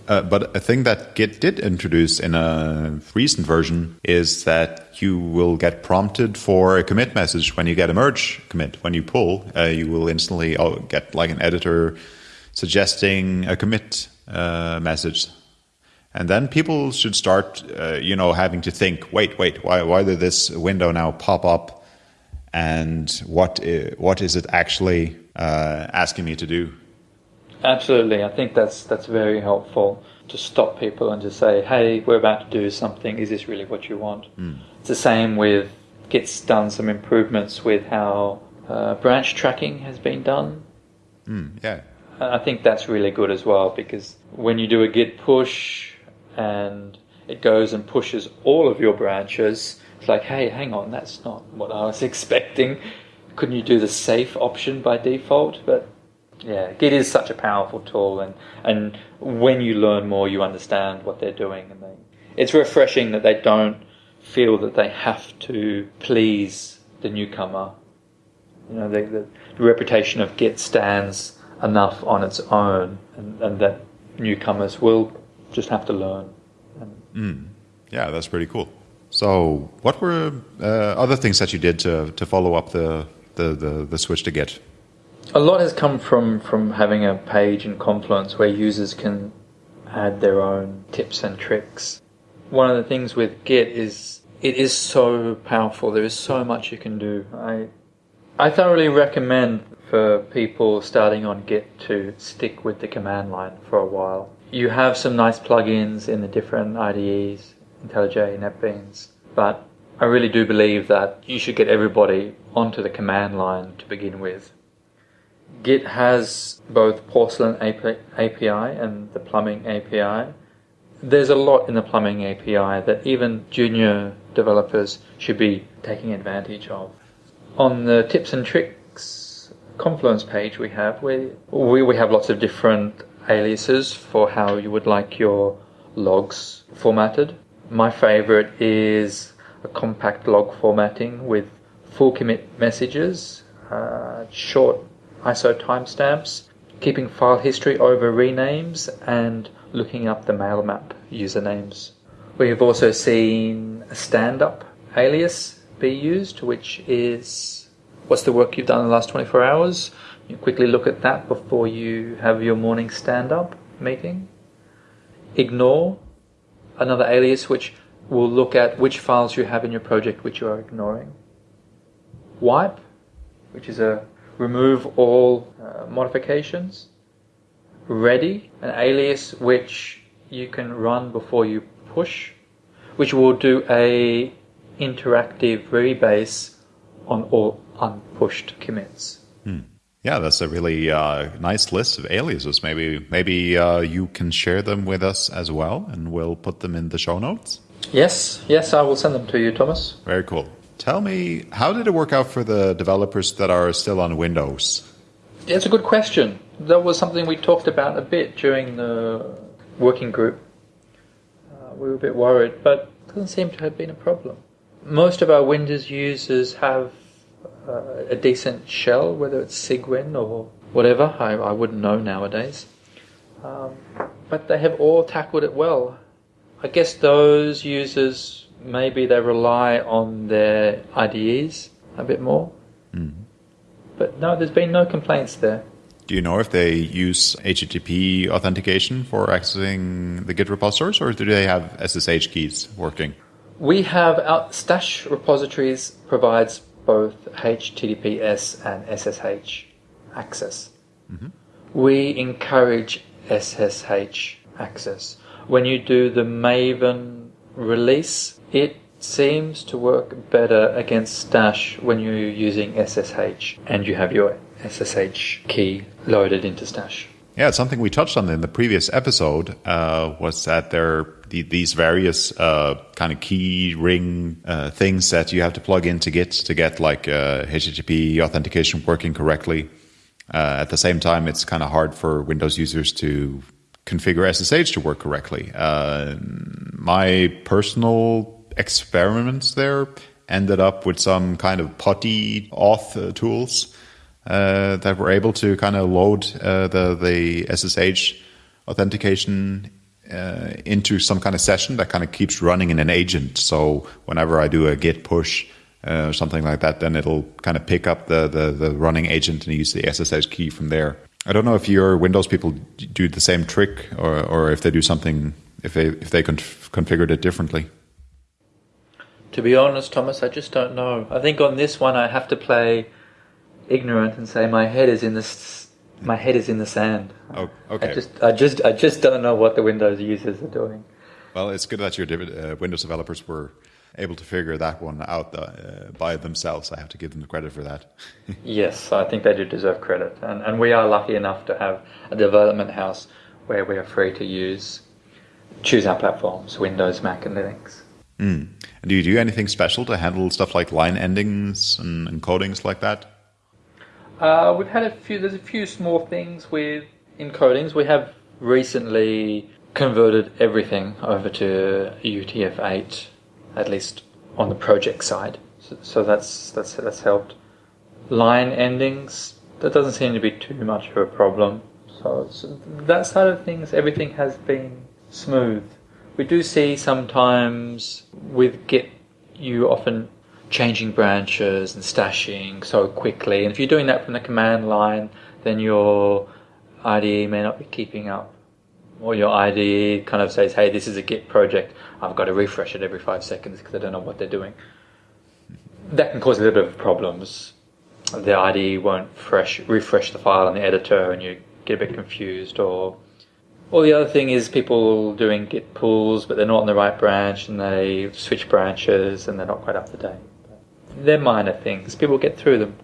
Uh, but a thing that Git did introduce in a recent version is that you will get prompted for a commit message when you get a merge commit. When you pull, uh, you will instantly oh, get like an editor suggesting a commit uh, message. And then people should start, uh, you know, having to think, wait, wait, why, why did this window now pop up? And what, what is it actually uh, asking me to do? Absolutely, I think that's that's very helpful to stop people and to say, "Hey, we're about to do something. Is this really what you want?" Mm. It's the same with Git's done some improvements with how uh, branch tracking has been done. Mm, yeah, I think that's really good as well because when you do a Git push and it goes and pushes all of your branches, it's like, "Hey, hang on, that's not what I was [LAUGHS] expecting." Couldn't you do the safe option by default? But yeah, Git is such a powerful tool, and, and when you learn more, you understand what they're doing, and they, it's refreshing that they don't feel that they have to please the newcomer. You know, the, the, the reputation of Git stands enough on its own, and, and that newcomers will just have to learn. Mm. Yeah, that's pretty cool. So, what were uh, other things that you did to, to follow up the, the, the, the switch to Git? a lot has come from from having a page in Confluence where users can add their own tips and tricks. One of the things with Git is it is so powerful. There is so much you can do. I I thoroughly recommend for people starting on Git to stick with the command line for a while. You have some nice plugins in the different IDEs, IntelliJ, NetBeans, but I really do believe that you should get everybody onto the command line to begin with. Git has both Porcelain API and the Plumbing API. There's a lot in the Plumbing API that even junior developers should be taking advantage of. On the tips and tricks Confluence page we have, we, we, we have lots of different aliases for how you would like your logs formatted. My favorite is a compact log formatting with full commit messages, uh, short ISO timestamps, keeping file history over renames, and looking up the mailmap usernames. We have also seen a stand-up alias be used, which is what's the work you've done in the last 24 hours. You quickly look at that before you have your morning stand-up meeting. Ignore, another alias which will look at which files you have in your project which you are ignoring. Wipe, which is a remove all uh, modifications. Ready, an alias which you can run before you push, which will do a interactive rebase on all unpushed commits. Yeah, that's a really uh, nice list of aliases. Maybe maybe uh, you can share them with us as well, and we'll put them in the show notes. Yes, yes, I will send them to you, Thomas. Very cool. Tell me, how did it work out for the developers that are still on Windows? It's a good question. That was something we talked about a bit during the working group. Uh, we were a bit worried, but it doesn't seem to have been a problem. Most of our Windows users have uh, a decent shell, whether it's Cygwin or whatever. I, I wouldn't know nowadays. Um, but they have all tackled it well. I guess those users maybe they rely on their IDEs a bit more. Mm. But no, there's been no complaints there. Do you know if they use HTTP authentication for accessing the Git repositories, or do they have SSH keys working? We have our Stash repositories provides both HTTPS and SSH access. Mm-hmm. We encourage SSH access when you do the Maven release, it seems to work better against Stash when you're using SSH and you have your SSH key loaded into Stash. Yeah, something we touched on in the previous episode uh, was that there the, these various uh, kind of key ring uh, things that you have to plug into Git to get like HTTP uh, authentication working correctly. Uh, at the same time, it's kind of hard for Windows users to configure SSH to work correctly. Uh, my personal experiments there ended up with some kind of putty auth uh, tools that were able to kind of load the the SSH authentication uh, into some kind of session that kind of keeps running in an agent. So whenever I do a git push uh, or something like that, then it'll kind of pick up the, the, the running agent and use the SSH key from there. I don't know if your Windows people do the same trick or, or if they do something if they if they conf- configured it differently. To be honest, Thomas, I just don't know. I think on this one I have to play ignorant and say my head is in the my head is in the sand. Oh, okay. I just I just I just don't know what the Windows users are doing. Well, it's good that your uh, Windows developers were able to figure that one out uh, by themselves. I have to give them the credit for that. [LAUGHS] yes, I think they do deserve credit, and and we are lucky enough to have a development house where we are free to use choose our platforms: Windows, Mac, and Linux. Mm. And do you do anything special to handle stuff like line endings and encodings like that? Uh, we've had a few. There's a few small things with encodings. We have recently converted everything over to UTF-8, at least on the project side. So, so that's that's that's helped. Line endings. That doesn't seem to be too much of a problem. So, so that side of things, everything has been smooth. We do see sometimes with Git, you often changing branches and stashing so quickly. And if you're doing that from the command line, then your IDE may not be keeping up. Or your IDE kind of says, hey, this is a Git project. I've got to refresh it every five seconds because I don't know what they're doing. That can cause a little bit of problems. The IDE won't fresh, refresh the file in the editor and you get a bit confused or or the other thing is people doing git pulls, but they're not on the right branch and they switch branches and they're not quite up to date they're minor things. People get through them.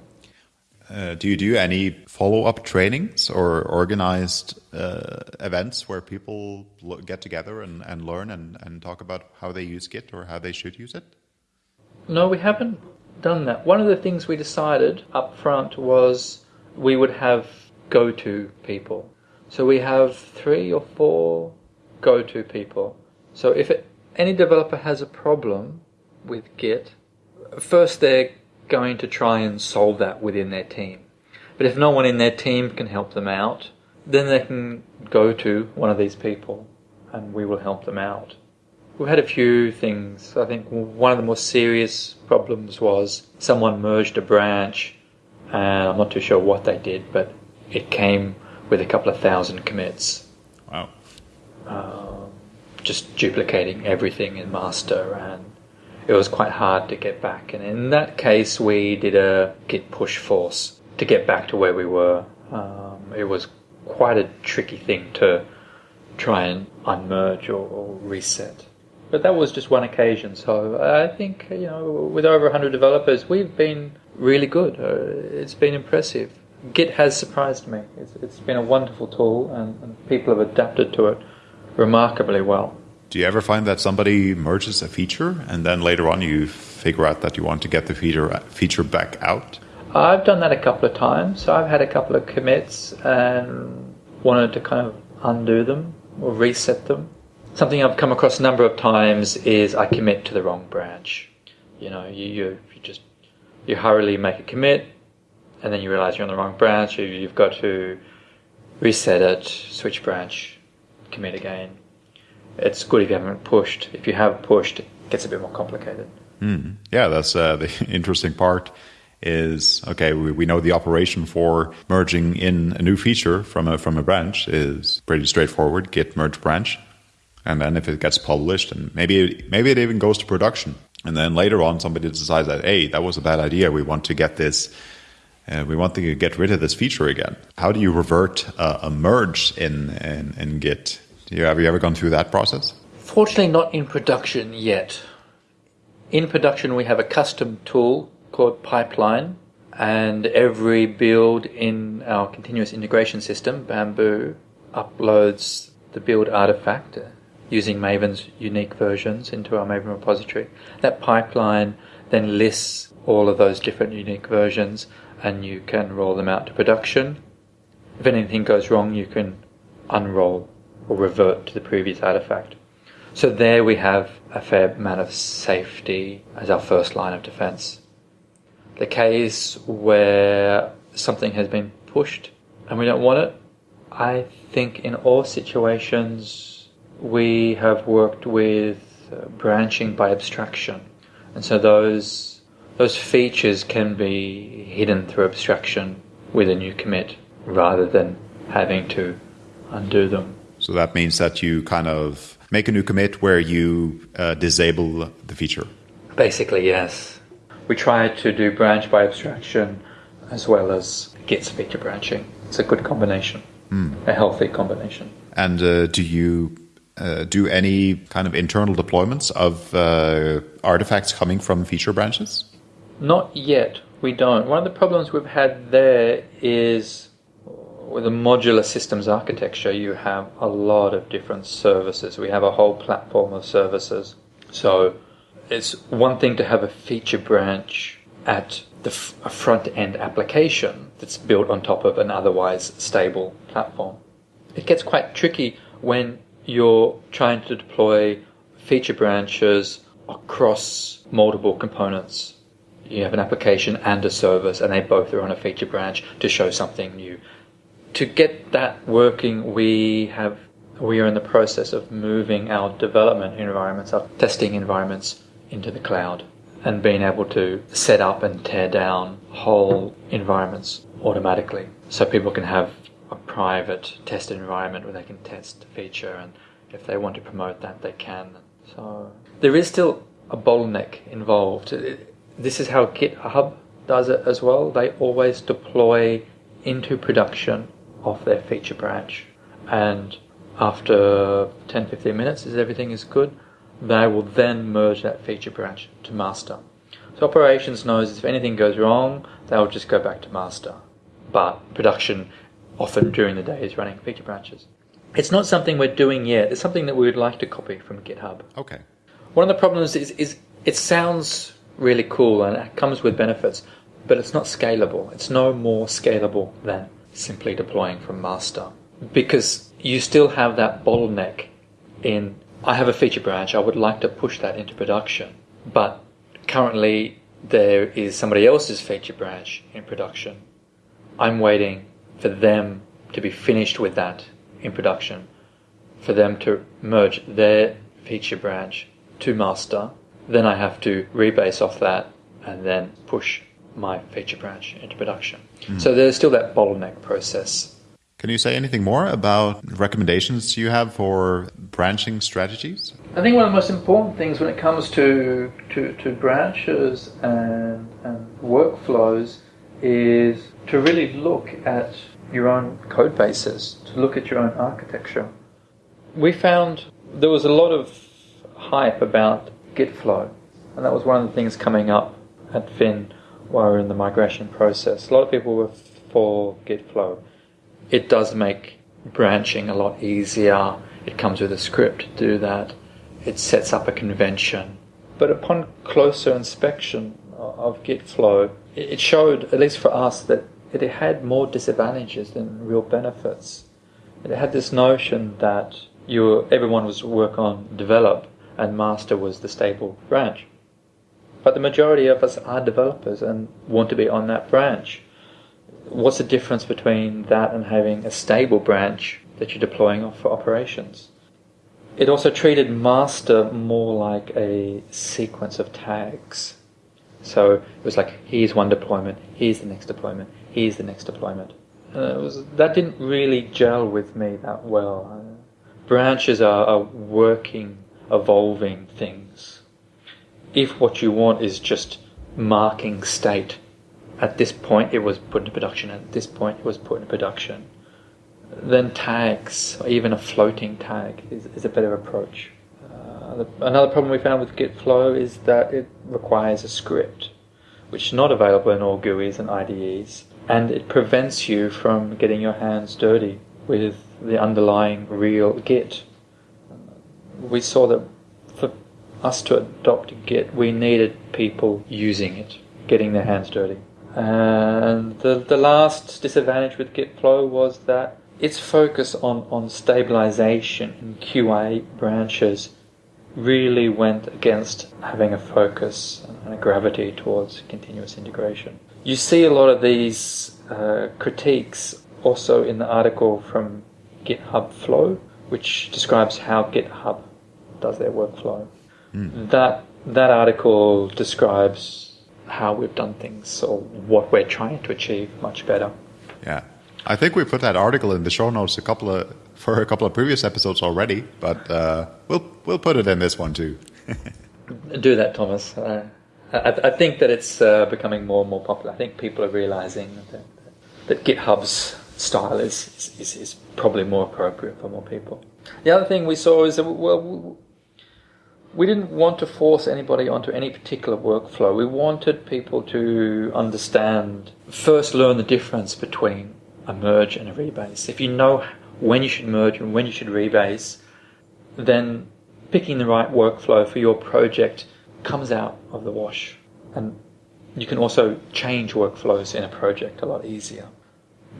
Uh, do you do any follow-up trainings or organized uh, events where people get together and, and learn and, and talk about how they use Git or how they should use it? No, we haven't done that. One of the things we decided up front was we would have go-to people. So we have three or four go-to people. So if it, any developer has a problem with Git, first they're going to try and solve that within their team. But if no one in their team can help them out, then they can go to one of these people and we will help them out. We've had a few things. I think one of the more serious problems was someone merged a branch and I'm not too sure what they did, but it came with a couple of thousand commits. Wow. Um, just duplicating everything in master and it was quite hard to get back. And in that case, we did a git push force to get back to where we were. Um, it was quite a tricky thing to try and unmerge or, or, reset. But that was just one occasion. So I think, you know, with over 100 developers, we've been really good. Uh, it's been impressive. Git has surprised me. It's, it's been a wonderful tool and, and people have adapted to it remarkably well. Do you ever find that somebody merges a feature and then later on you figure out that you want to get the feature feature back out? I've done that a couple of times. So I've had a couple of commits and wanted to kind of undo them or reset them. Something I've come across a number of times is I commit to the wrong branch. You know, you, you, you just you hurriedly make a commit and then you realize you're on the wrong branch. You've got to reset it, switch branch, commit again it's good if you haven't pushed. If you have pushed, it gets a bit more complicated. Mm. Yeah, that's uh, the [LAUGHS] interesting part. Is okay. We, we know the operation for merging in a new feature from a from a branch is pretty straightforward. Git merge branch, and then if it gets published, and maybe it, maybe it even goes to production, and then later on somebody decides that hey, that was a bad idea. We want to get this uh, we want to get rid of this feature again. How do you revert uh, a merge in, in, in Git Have you ever gone through that process? Fortunately, not in production yet. In production, we have a custom tool called Pipeline, and every build in our continuous integration system, Bamboo, uploads the build artifact using Maven's unique versions into our Maven repository. That pipeline then lists all of those different unique versions and you can roll them out to production. If anything goes wrong, you can unroll or revert to the previous artifact. So there we have a fair amount of safety as our first line of defense. The case where something has been pushed and we don't want it, I think in all situations we have worked with uh, branching by abstraction. And so those those features can be hidden through abstraction with a new commit rather than having to undo them. So that means that you kind of make a new commit where you uh, disable the feature. Basically, yes. We try to do branch by abstraction as well as Git's feature branching. It's a good combination, mm. a healthy combination. And uh, do you uh, do any kind of internal deployments of uh, artifacts coming from feature branches? Not yet. We don't. One of the problems we've had there is with a modular systems architecture, you have a lot of different services. We have a whole platform of services. So it's one thing to have a feature branch at the f- a front end application that's built on top of an otherwise stable platform. It gets quite tricky when you're trying to deploy feature branches across multiple components you have an application and a service, and they both are on a feature branch to show something new. To get that working, we have we are in the process of moving our development environments, our testing environments, into the cloud, and being able to set up and tear down whole environments automatically, so people can have a private test environment where they can test a feature, and if they want to promote that, they can. So there is still a bottleneck involved. This is how GitHub does it as well. They always deploy into production of their feature branch. And after 10 15 minutes, as everything is good, they will then merge that feature branch to master. So operations knows if anything goes wrong, they'll just go back to master. But production often during the day is running feature branches. It's not something we're doing yet. It's something that we would like to copy from GitHub. Okay. One of the problems is, is it sounds really cool and it comes with benefits, but it's not scalable. It's no more scalable than simply deploying from master because you still have that bottleneck in I have a feature branch, I would like to push that into production, but currently there is somebody else's feature branch in production. I'm waiting for them to be finished with that in production, for them to merge their feature branch to master then I have to rebase off that and then push my feature branch into production. Mm. So there's still that bottleneck process. Can you say anything more about recommendations you have for branching strategies? I think one of the most important things when it comes to, to, to branches and, and workflows is to really look at your own code bases, to look at your own architecture. We found there was a lot of hype about Git flow. And that was one of the things coming up at Finn while we were in the migration process. A lot of people were for Git flow. It does make branching a lot easier. It comes with a script to do that. It sets up a convention. But upon closer inspection of Git flow, it showed, at least for us, that it had more disadvantages than real benefits. It had this notion that you, everyone was work on develop, and master was the stable branch. But the majority of us are developers and want to be on that branch. What's the difference between that and having a stable branch that you're deploying off for operations? It also treated master more like a sequence of tags. So it was like, here's one deployment, here's the next deployment, here's the next deployment. Was, that didn't really gel with me that well. Branches are, are working evolving things. If what you want is just marking state, at this point it was put into production, at this point it was put into production, then tags, or even a floating tag, is, is a better approach. Uh, the, another problem we found with Git Flow is that it requires a script, which is not available in all GUIs and IDEs, and it prevents you from getting your hands dirty with the underlying real Git. We saw that us to adopt Git, we needed people using it, getting their hands dirty. And the, the last disadvantage with Git Flow was that its focus on, on stabilization in QA branches really went against having a focus and a gravity towards continuous integration. You see a lot of these uh, critiques also in the article from GitHub Flow, which describes how GitHub does their workflow. Mm. That that article describes how we've done things or what we're trying to achieve much better. Yeah. I think we put that article in the show notes a couple of for a couple of previous episodes already, but uh, we'll we'll put it in this one too. [LAUGHS] Do that, Thomas. Uh, I, I, think that it's uh, becoming more and more popular. I think people are realizing that, that GitHub's style is, is, is probably more appropriate for more people. The other thing we saw is that well, we didn't want to force anybody onto any particular workflow. We wanted people to understand, first learn the difference between a merge and a rebase. If you know when you should merge and when you should rebase, then picking the right workflow for your project comes out of the wash. And you can also change workflows in a project a lot easier.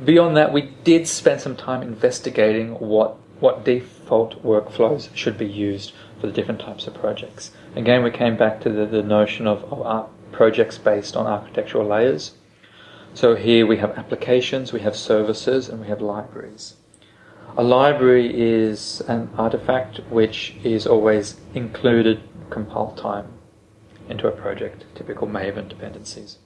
Beyond that, we did spend some time investigating what, what default workflows should be used for the different types of projects. Again, we came back to the, the notion of, of projects based on architectural layers. So here we have applications, we have services, and we have libraries. A library is an artifact which is always included compile time into a project, typical Maven dependencies.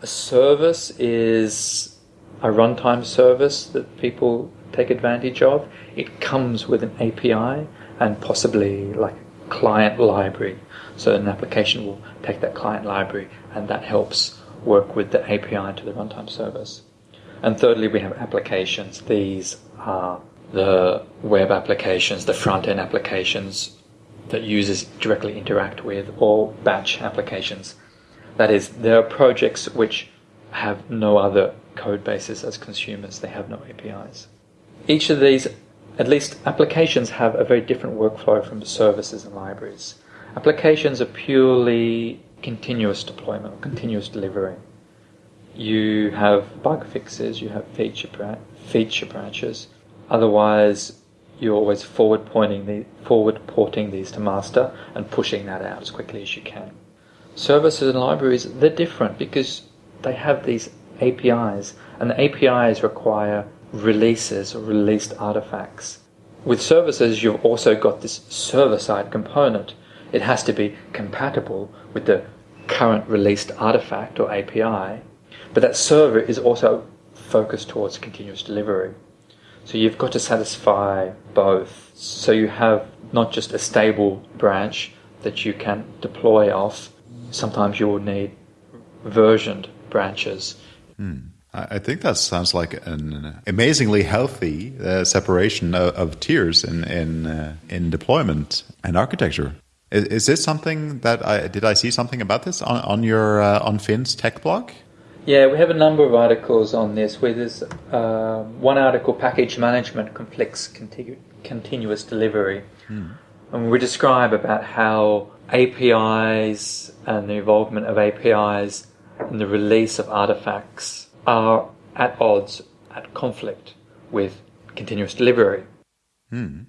A service is a runtime service that people take advantage of. It comes with an API and possibly like a client library. So an application will take that client library and that helps work with the API to the runtime service. And thirdly, we have applications. These are the web applications, the front end applications that users directly interact with, or batch applications. That is, there are projects which have no other code bases as consumers, they have no APIs. Each of these, at least applications, have a very different workflow from services and libraries. Applications are purely continuous deployment or continuous delivery. You have bug fixes, you have feature, feature branches. Otherwise, you're always forward pointing the forward porting these to master and pushing that out as quickly as you can. Services and libraries they're different because they have these APIs, and the APIs require releases or released artifacts. With services, you've also got this server side component. It has to be compatible with the current released artifact or API, but that server is also focused towards continuous delivery. So you've got to satisfy both. So you have not just a stable branch that you can deploy off, sometimes you will need versioned branches. Hmm. I think that sounds like an amazingly healthy uh, separation of, of, tiers in in, uh, in deployment and architecture. Is, is, this something that I did I see something about this on on your uh, on Finn's tech blog? Yeah, we have a number of articles on this. Where there's uh, one article, package management, complex continu- continuous delivery, hmm. and we describe about how APIs and the involvement of APIs and the release of artifacts are at odds, at conflict with continuous delivery. Hmm.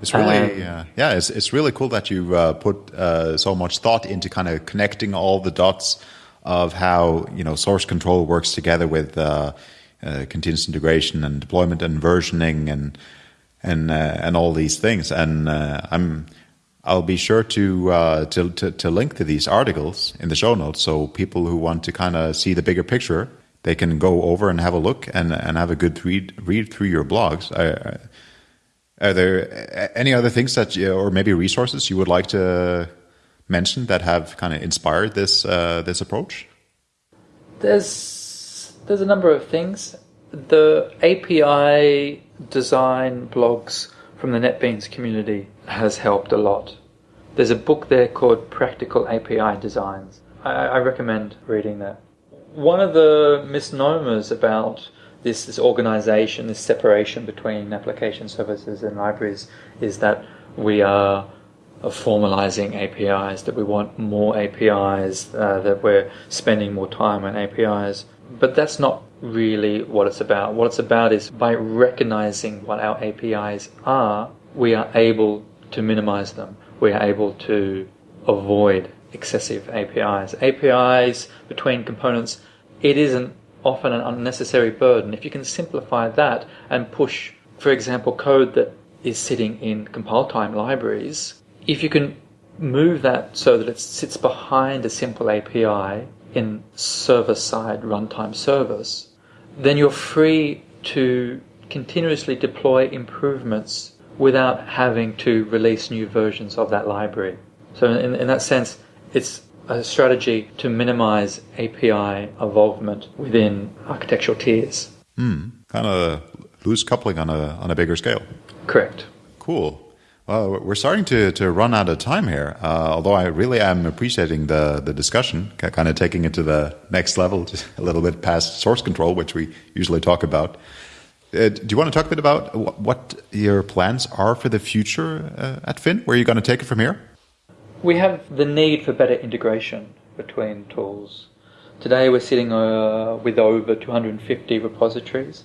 It's really, um, uh, yeah, it's, it's really cool that you uh, put uh, so much thought into kind of connecting all the dots of how you know source control works together with uh, uh, continuous integration and deployment and versioning and and uh, and all these things. And I'm I'll be sure to, to, to to link to these articles in the show notes, so people who want to kind of see the bigger picture they can go over and have a look and and have a good read read through your blogs. I, are there any other things that, you, or maybe resources you would like to mention that have kind of inspired this uh, this approach? There's there's a number of things. The API design blogs from the NetBeans community has helped a lot. There's a book there called Practical API Designs. I, I recommend reading that. One of the misnomers about this, this organization, this separation between application services and libraries is that we are formalizing APIs, that we want more APIs, uh, that we're spending more time on APIs. But that's not really what it's about. What it's about is by recognizing what our APIs are, we are able to minimize them. We are able to avoid excessive APIs. APIs between components, it isn't often an unnecessary burden. If you can simplify that and push, for example, code that is sitting in compile time libraries, if you can move that so that it sits behind a simple API in server side runtime service, then you're free to continuously deploy improvements without having to release new versions of that library. So, in, in that sense, it's a strategy to minimize API involvement within architectural tiers. Hmm. Kind of loose coupling on a on a bigger scale. Correct. Cool. Well, we're starting to, to run out of time here. Uh, although I really am appreciating the the discussion, kind of taking it to the next level, [LAUGHS] just a little bit past source control, which we usually talk about. Uh, do you want to talk a bit about what your plans are for the future uh, at Finn? Where are you going to take it from here? We have the need for better integration between tools. Today we're sitting uh, with over 250 repositories,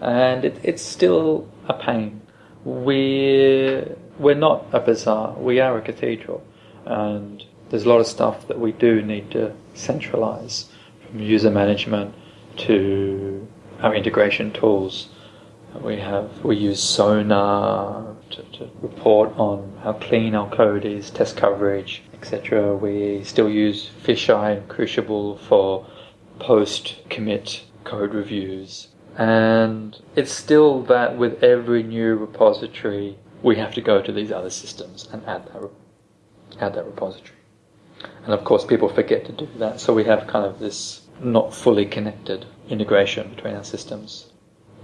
and it, it's still a pain. We're, we're not a bazaar, we are a cathedral, and there's a lot of stuff that we do need to centralize from user management to our integration tools. We have we use Sonar to, to report on how clean our code is, test coverage, etc. We still use Fisheye and Crucible for post commit code reviews. And it's still that with every new repository, we have to go to these other systems and add that, add that repository. And of course, people forget to do that, so we have kind of this not fully connected integration between our systems.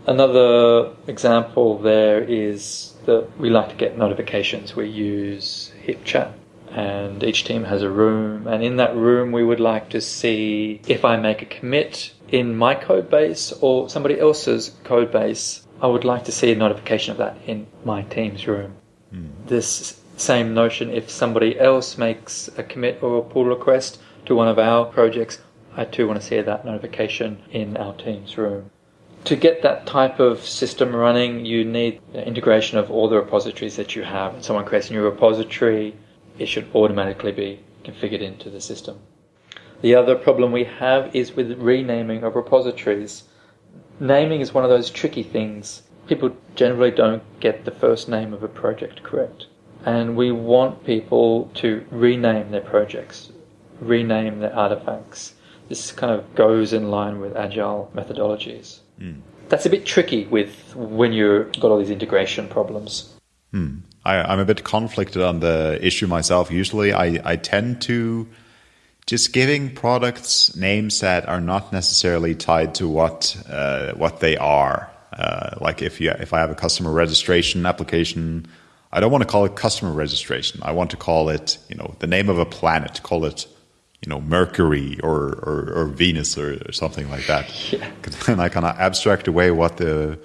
Another example there is that we like to get notifications. We use HipChat and each team has a room and in that room we would like to see if I make a commit in my code base or somebody else's code base, I would like to see a notification of that in my team's room. Mm. This same notion, if somebody else makes a commit or a pull request to one of our projects, I too want to see that notification in our team's room to get that type of system running, you need integration of all the repositories that you have. When someone creates a new repository, it should automatically be configured into the system. The other problem we have is with renaming of repositories. Naming is one of those tricky things. People generally don't get the first name of a project correct. And we want people to rename their projects, rename their artifacts. This kind of goes in line with agile methodologies. Mm. That's a bit tricky with when you've got all these integration problems. Hmm. I, am a bit conflicted on the issue myself. Usually, I, I tend to just giving products names that are not necessarily tied to what uh, what they are. Uh, like if you if I have a customer registration application, I don't want to call it customer registration. I want to call it you know the name of a planet. Call it you know Mercury or or, or Venus or, or, something like that. Yeah. [LAUGHS] Then I kind of abstract away what the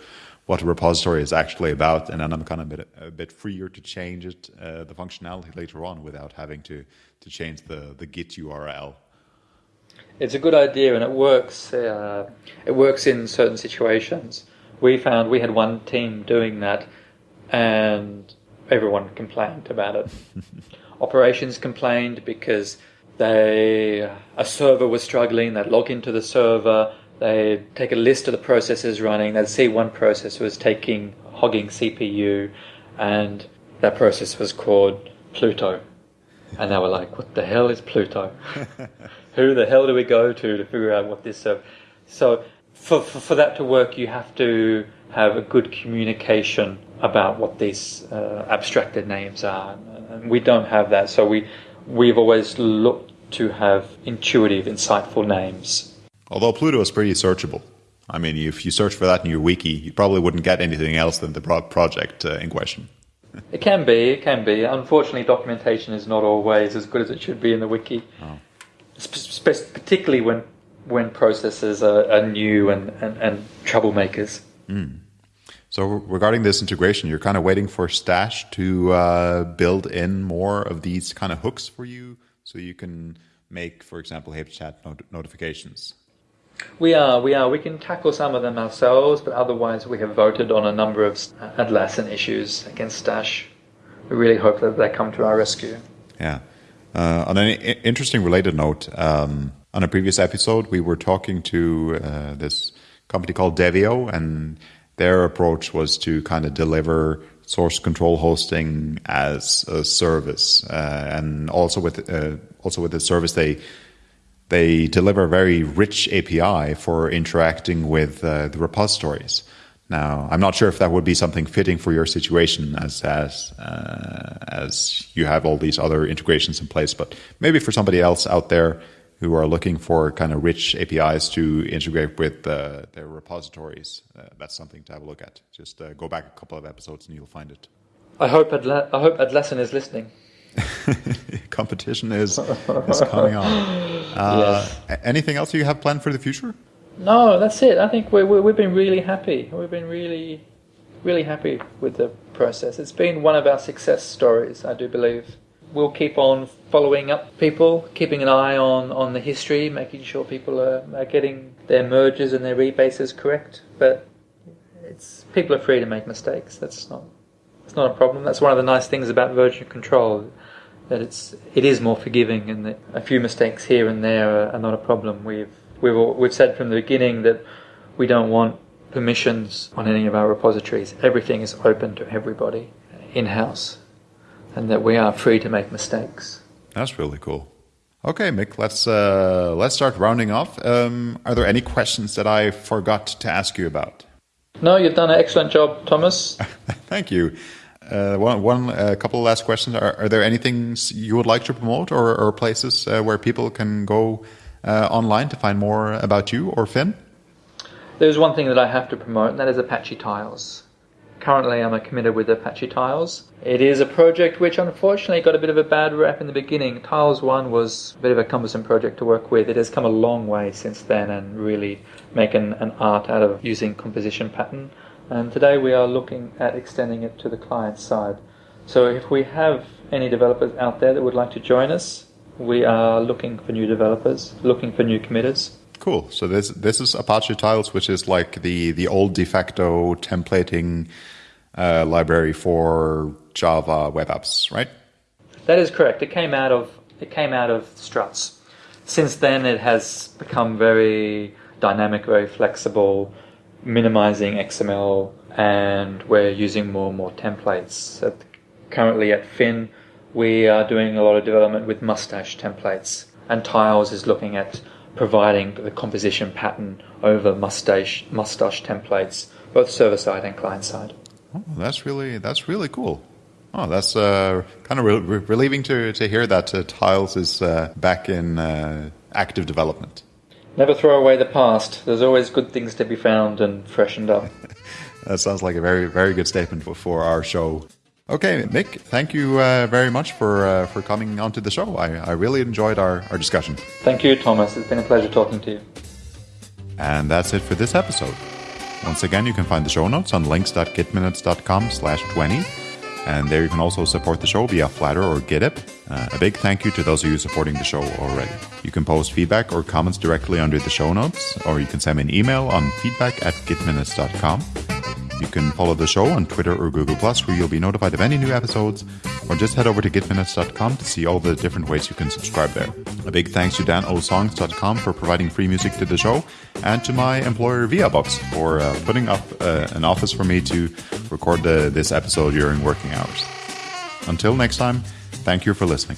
what the repository is actually about, and then I'm kind of a bit, a bit freer to change it, uh, the functionality later on, without having to to change the the Git URL. It's a good idea, and it works. Uh, it works in certain situations. We found we had one team doing that, and everyone complained about it. [LAUGHS] Operations complained because they a server was struggling. They'd log into the server. They'd take a list of the processes running. They'd see one process was taking hogging CPU, and that process was called Pluto. And they were like, "What the hell is Pluto? [LAUGHS] Who the hell do we go to to figure out what this server?" So for, for, for that to work, you have to have a good communication about what these uh, abstracted names are, and we don't have that. So we we've always looked to have intuitive, insightful names. Although Pluto is pretty searchable. I mean, if you search for that in your wiki, you probably wouldn't get anything else than the pro- project uh, in question. It can be, it can be. Unfortunately, documentation is not always as good as it should be in the wiki, Oh. Sp- particularly when when processes are, are new and, and, and troublemakers. So regarding this integration, you're kind of waiting for Stash to uh, build in more of these kind of hooks for you, so you can make, for example, HipChat not- notifications. We are, we are. We can tackle some of them ourselves, but otherwise we have voted on a number of Atlassian issues against Stash. We really hope that they come to our rescue. Yeah. Uh, on an interesting related note, um, on a previous episode, we were talking to uh, this company called Deveo, and their approach was to kind of deliver source control hosting as a service, uh, and also with uh, also with the service they they deliver a very rich API for interacting with uh, the repositories. Now, I'm not sure if that would be something fitting for your situation, as as uh, as you have all these other integrations in place. But maybe for somebody else out there who are looking for kind of rich APIs to integrate with uh, their repositories, uh, that's something to have a look at. Just uh, go back a couple of episodes and you'll find it. I hope Atla- I hope Atlassian is listening. [LAUGHS] Competition is is coming on. [LAUGHS] Uh, a- Anything else you have planned for the future? No, that's it. I think we, we, we've been really happy. We've been really, really happy with the process. It's been one of our success stories, I do believe. We'll keep on following up people, keeping an eye on, on the history, making sure people are, are getting their mergers and their rebases correct. But it's people are free to make mistakes. That's not it's not a problem. That's one of the nice things about version control, that it's it is more forgiving, and that a few mistakes here and there are, are not a problem. We've we've we've said from the beginning that we don't want permissions on any of our repositories. Everything is open to everybody in house, and that we are free to make mistakes. That's really cool. Okay, Mick, let's uh, let's start rounding off. Um, are there any questions that I forgot to ask you about? No, you've done an excellent job, Thomas. [LAUGHS] Thank you. Uh, one, one, a couple of last questions. Are, are there anything you would like to promote, or, or places uh, where people can go uh, online to find more about you or Finn? There's one thing that I have to promote, and that is Apache Tiles. Currently, I'm committed with Apache Tiles. It is a project which unfortunately got a bit of a bad rap in the beginning. Tiles 1 was a bit of a cumbersome project to work with. It has come a long way since then and really making an art out of using composition pattern. And today we are looking at extending it to the client side. So if we have any developers out there that would like to join us, we are looking for new developers, looking for new committers. Cool. So this this is Apache Tiles, which is like the the old de facto templating uh, library for Java web apps, right? That is correct. It came out of it came out of struts. Since then, it has become very dynamic, very flexible, minimizing XML, and we're using more and more templates. At, currently, at Finn, we are doing a lot of development with Mustache templates, and Tiles is looking at providing the composition pattern over Mustache Mustache templates, both server side and client side. Oh, that's really that's really cool. Oh, that's uh, kind of re- re- relieving to to hear that uh, Tiles is uh, back in uh, active development. Never throw away the past. There's always good things to be found and freshened up. [LAUGHS] That sounds like a very very good statement for, for our show. Okay, Mick, thank you uh, very much for uh, for coming onto the show. I, I really enjoyed our, our discussion. Thank you, Thomas. It's been a pleasure talking to you. And that's it for this episode. Once again, you can find the show notes on links.gitminutes.com slash 20. And there you can also support the show via Flattr or GitHub. Uh, a big thank you to those of you supporting the show already. You can post feedback or comments directly under the show notes, or you can send me an email on feedback at gitminutes.com. You can follow the show on Twitter or Google Plus, where you'll be notified of any new episodes, or just head over to gitminutes.com to see all the different ways you can subscribe there. A big thanks to danosongs.com for providing free music to the show, and to my employer Viaboxx for uh, putting up uh, an office for me to record the, this episode during working hours. Until next time, thank you for listening.